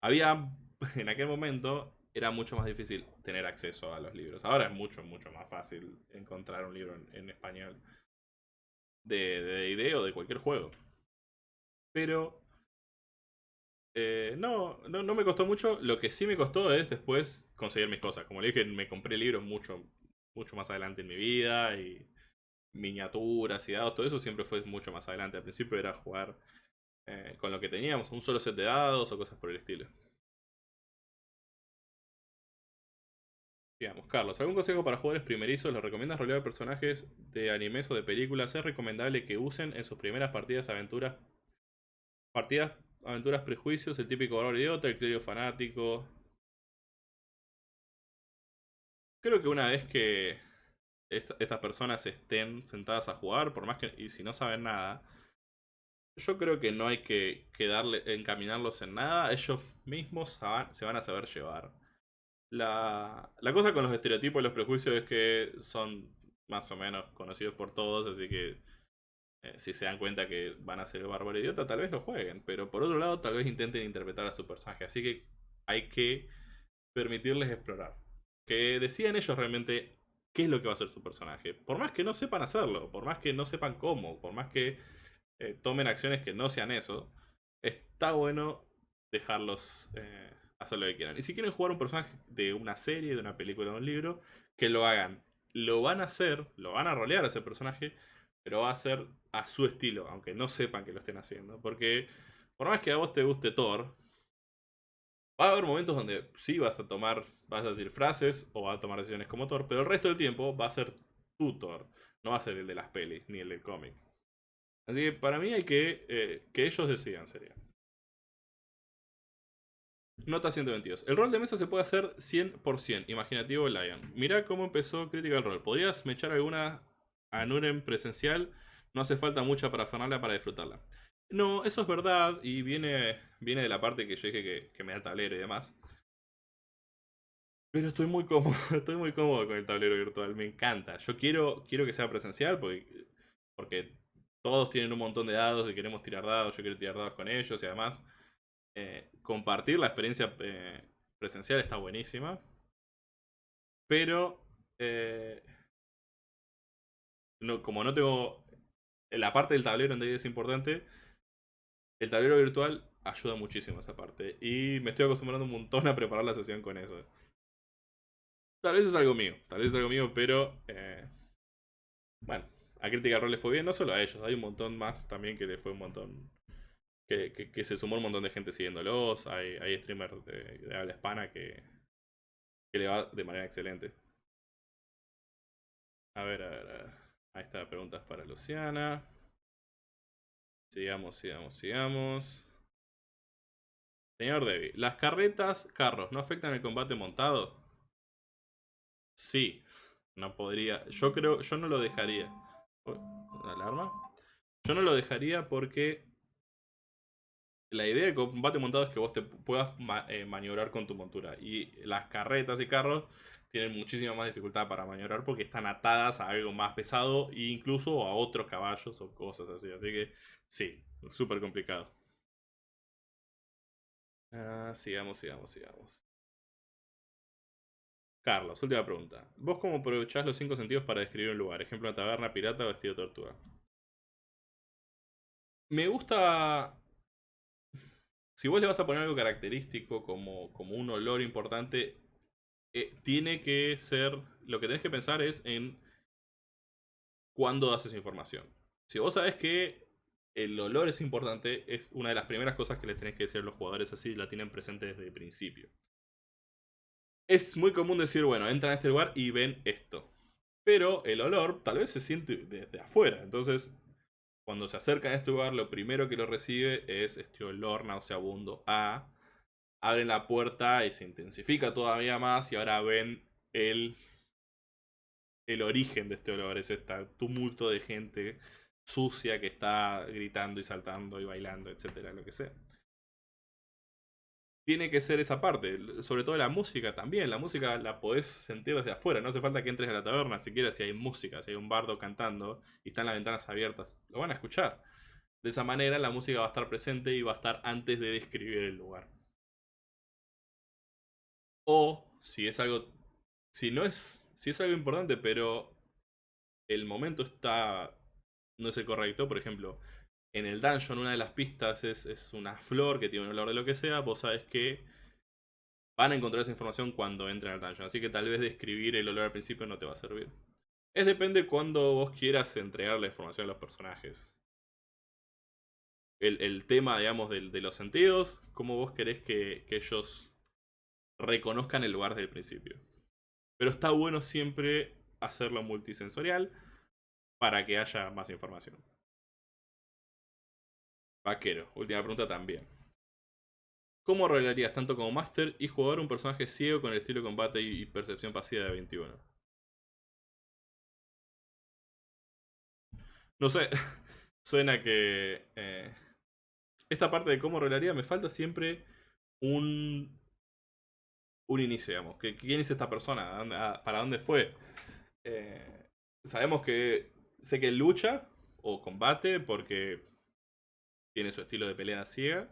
Había, en aquel momento, era mucho más difícil tener acceso a los libros. Ahora es mucho, mucho más fácil encontrar un libro en español de D&D o de cualquier juego. Pero eh, no, no, no, me costó mucho. Lo que sí me costó es después conseguir mis cosas. Como le dije, me compré libros mucho, mucho más adelante en mi vida y miniaturas y dados. Todo eso siempre fue mucho más adelante. Al principio era jugar eh, con lo que teníamos, un solo set de dados o cosas por el estilo. Digamos, Carlos, ¿algún consejo para jugadores primerizos? ¿Los recomiendas rolear personajes de animes o de películas? Es recomendable que usen en sus primeras partidas aventuras. Partidas, aventuras, prejuicios, el típico valor idiota, el clérigo fanático. Creo que una vez que estas personas estén sentadas a jugar, por más que. y si no saben nada. Yo creo que no hay que, quedarle encaminarlos en nada. Ellos mismos se van a saber llevar. La, la cosa con los estereotipos y los prejuicios es que son más o menos conocidos por todos, así que eh, si se dan cuenta que van a ser bárbaro idiota, tal vez lo jueguen. Pero por otro lado, tal vez intenten interpretar a su personaje. Así que hay que permitirles explorar. Que decidan ellos realmente qué es lo que va a ser su personaje. Por más que no sepan hacerlo, por más que no sepan cómo, por más que eh, tomen acciones que no sean eso, está bueno dejarlos eh, hacer lo que quieran. Y si quieren jugar un personaje de una serie, de una película, de un libro, que lo hagan. Lo van a hacer, lo van a rolear a ese personaje, pero va a ser a su estilo, aunque no sepan que lo estén haciendo. Porque por más que a vos te guste Thor, va a haber momentos donde sí vas a tomar, vas a decir frases o vas a tomar decisiones como Thor, pero el resto del tiempo va a ser tu Thor, no va a ser el de las pelis ni el del cómic. Así que para mí hay que eh, que ellos decidan, sería. Nota 122. El rol de mesa se puede hacer 100% imaginativo Lion. Mirá cómo empezó Critical Role. ¿Podrías me echar alguna a Nuren presencial? No hace falta mucha para para disfrutarla. No, eso es verdad y viene, viene de la parte que yo dije que, me da el tablero y demás. Pero estoy muy cómodo, estoy muy cómodo con el tablero virtual, me encanta. Yo quiero, quiero que sea presencial porque, porque todos tienen un montón de dados y queremos tirar dados, yo quiero tirar dados con ellos y además eh, compartir la experiencia eh, presencial está buenísima. Pero, eh, como no tengo... La parte del tablero en es importante. El tablero virtual ayuda muchísimo esa parte. Y me estoy acostumbrando un montón a preparar la sesión con eso. Tal vez es algo mío, tal vez es algo mío, pero... bueno, a Critical Role le fue bien, no solo a ellos, hay un montón más también que le fue un montón que, se sumó un montón de gente siguiéndolos. Hay, hay streamers de, habla hispana que, que le va de manera excelente. A ver, a ver, a ver. Ahí está, preguntas para Luciana. Sigamos, sigamos, sigamos. Señor Debbie, ¿las carretas, carros, no afectan el combate montado? sí. No podría. Yo creo, yo no lo dejaría. ¿Una alarma? Yo no lo dejaría porque la idea de combate montado es que vos te puedas eh, maniobrar con tu montura. Y las carretas y carros tienen muchísima más dificultad para maniobrar porque están atadas a algo más pesado e incluso a otros caballos o cosas así. Así que sí, súper complicado. Ah, sigamos, sigamos, sigamos. Carlos, última pregunta. ¿Vos cómo aprovechás los cinco sentidos para describir un lugar? Ejemplo, una taberna, pirata o vestido de tortuga. Me gusta si vos le vas a poner algo característico como, como un olor importante, eh, tiene que ser, lo que tenés que pensar es en cuándo das esa información. Si vos sabés que el olor es importante, es una de las primeras cosas que les tenés que decir a los jugadores así, la tienen presente desde el principio. Es muy común decir, bueno, entran a este lugar y ven esto. Pero el olor tal vez se siente desde afuera. Entonces, cuando se acercan a este lugar, lo primero que lo recibe es este olor nauseabundo a. Abren la puerta y se intensifica todavía más y ahora ven el, el origen de este olor. Es este tumulto de gente sucia que está gritando y saltando y bailando, etcétera, lo que sea tiene que ser esa parte. Sobre todo la música también. La música la podés sentir desde afuera. No hace falta que entres a la taberna siquiera si hay música, si hay un bardo cantando y están las ventanas abiertas. Lo van a escuchar. De esa manera la música va a estar presente y va a estar antes de describir el lugar. O si es algo. Si no es. Si es algo importante, pero el momento está. no es el correcto. Por ejemplo, en el dungeon una de las pistas es, una flor que tiene un olor de lo que sea, vos sabes que van a encontrar esa información cuando entren al dungeon. Así que tal vez describir el olor al principio no te va a servir. Es depende cuando vos quieras entregar la información a los personajes. El, tema, digamos, de, de, los sentidos, cómo vos querés que, que ellos reconozcan el lugar desde el principio. Pero está bueno siempre hacerlo multisensorial para que haya más información. Vaquero, última pregunta también. ¿Cómo arreglarías tanto como Master y jugar un personaje ciego con el estilo de combate y percepción pasiva de 21? No sé, suena que... Eh, esta parte de cómo arreglaría me falta siempre un... Un inicio, digamos. ¿Quién es esta persona? ¿Para dónde fue? Eh, sabemos que... Sé que lucha o combate porque tiene su estilo de pelea ciega.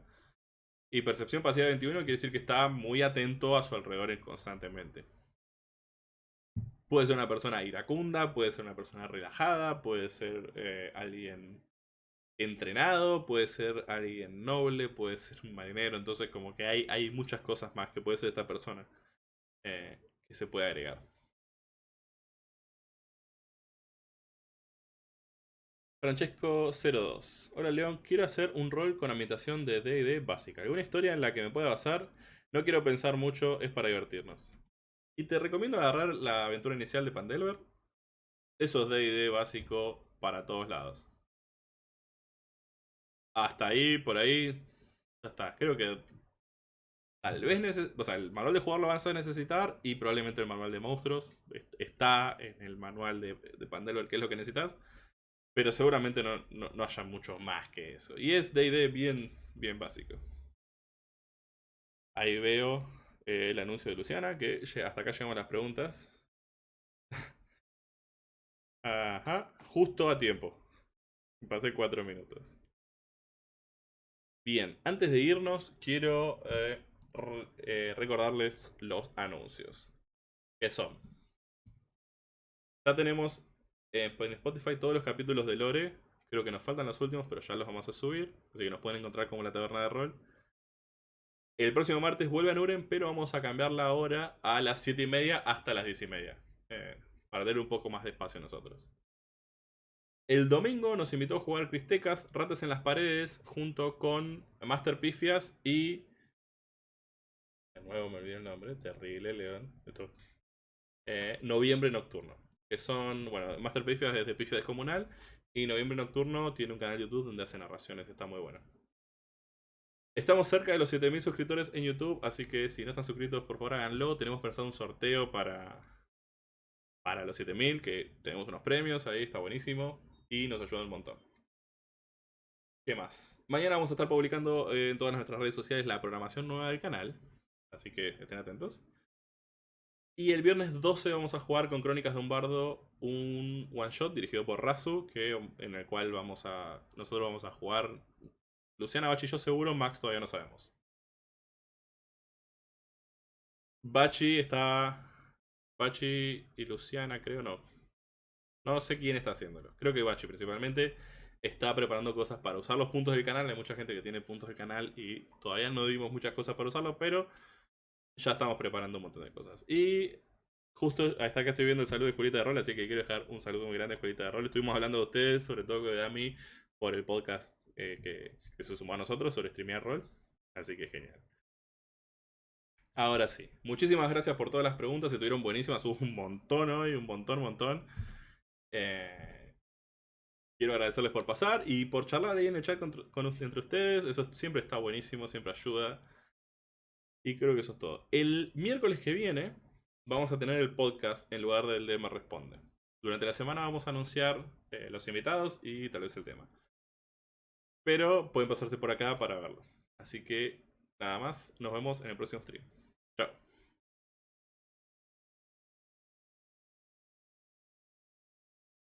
Y percepción pasiva 21 quiere decir que está muy atento a su alrededor constantemente. Puede ser una persona iracunda, puede ser una persona relajada, puede ser eh, alguien entrenado, puede ser alguien noble, puede ser un marinero. Entonces como que hay, hay muchas cosas más que puede ser esta persona eh, que se puede agregar. Francesco02. Hola León, quiero hacer un rol con ambientación de D&D básica. ¿Alguna historia en la que me pueda basar? No quiero pensar mucho, es para divertirnos. Y te recomiendo agarrar la aventura inicial de Pandelver. Eso es D&D básico para todos lados. Hasta ahí, por ahí, ya está. Creo que tal vez, o sea, el manual de jugador lo vas a necesitar y probablemente el manual de monstruos está en el manual de, de Pandelver, que es lo que necesitas. Pero seguramente no, no, haya mucho más que eso. Y es D&D bien, bien básico. Ahí veo eh, el anuncio de Luciana, que hasta acá llegamos las preguntas. Ajá, justo a tiempo. Pasé cuatro minutos. Bien, antes de irnos, quiero eh, eh, recordarles los anuncios. Que son. Ya tenemos eh, en Spotify todos los capítulos de Lore. Creo que nos faltan los últimos, pero ya los vamos a subir. Así que nos pueden encontrar como la taberna de rol. El próximo martes vuelve a Nuren, pero vamos a cambiar la hora a las 7 y media hasta las 10 y media. Para tener un poco más de espacio nosotros. El domingo nos invitó a jugar Cristecas, Ratas en las Paredes, junto con Master Pifias y... De nuevo me olvidé el nombre, terrible, León. Eh, noviembre Nocturno que son, bueno, Master Pifias desde Pifia Descomunal y Noviembre Nocturno tiene un canal de YouTube donde hace narraciones, está muy bueno. Estamos cerca de los 7000 suscriptores en YouTube, así que si no están suscritos, por favor háganlo. Tenemos pensado un sorteo para, para los 7000, que tenemos unos premios ahí, está buenísimo. Y nos ayuda un montón. ¿Qué más? Mañana vamos a estar publicando eh, en todas nuestras redes sociales la programación nueva del canal. Así que estén atentos. Y el viernes 12 vamos a jugar con Crónicas de un Bardo un one shot dirigido por Razu, que, en el cual vamos a. Nosotros vamos a jugar. Luciana Bachi yo seguro, Max todavía no sabemos. Bachi está. Bachi y Luciana, creo no. No sé quién está haciéndolo. Creo que Bachi principalmente está preparando cosas para usar los puntos del canal. Hay mucha gente que tiene puntos del canal y todavía no dimos muchas cosas para usarlos, pero ya estamos preparando un montón de cosas. Y justo hasta que estoy viendo el saludo de Escuelita de Rol, así que quiero dejar un saludo muy grande a Escuelita de Rol. Estuvimos hablando de ustedes, sobre todo de Ami, por el podcast eh, que, que, se sumó a nosotros sobre streamear rol. Así que genial. Ahora sí, muchísimas gracias por todas las preguntas, estuvieron buenísimas, hubo un montón hoy, un montón, un montón. Eh, quiero agradecerles por pasar y por charlar ahí en el chat con, entre ustedes, eso siempre está buenísimo, siempre ayuda. Y creo que eso es todo. El miércoles que viene vamos a tener el podcast en lugar del de Me Responde. Durante la semana vamos a anunciar eh, los invitados y tal vez el tema. Pero pueden pasarse por acá para verlo. Así que nada más, nos vemos en el próximo stream. Chao.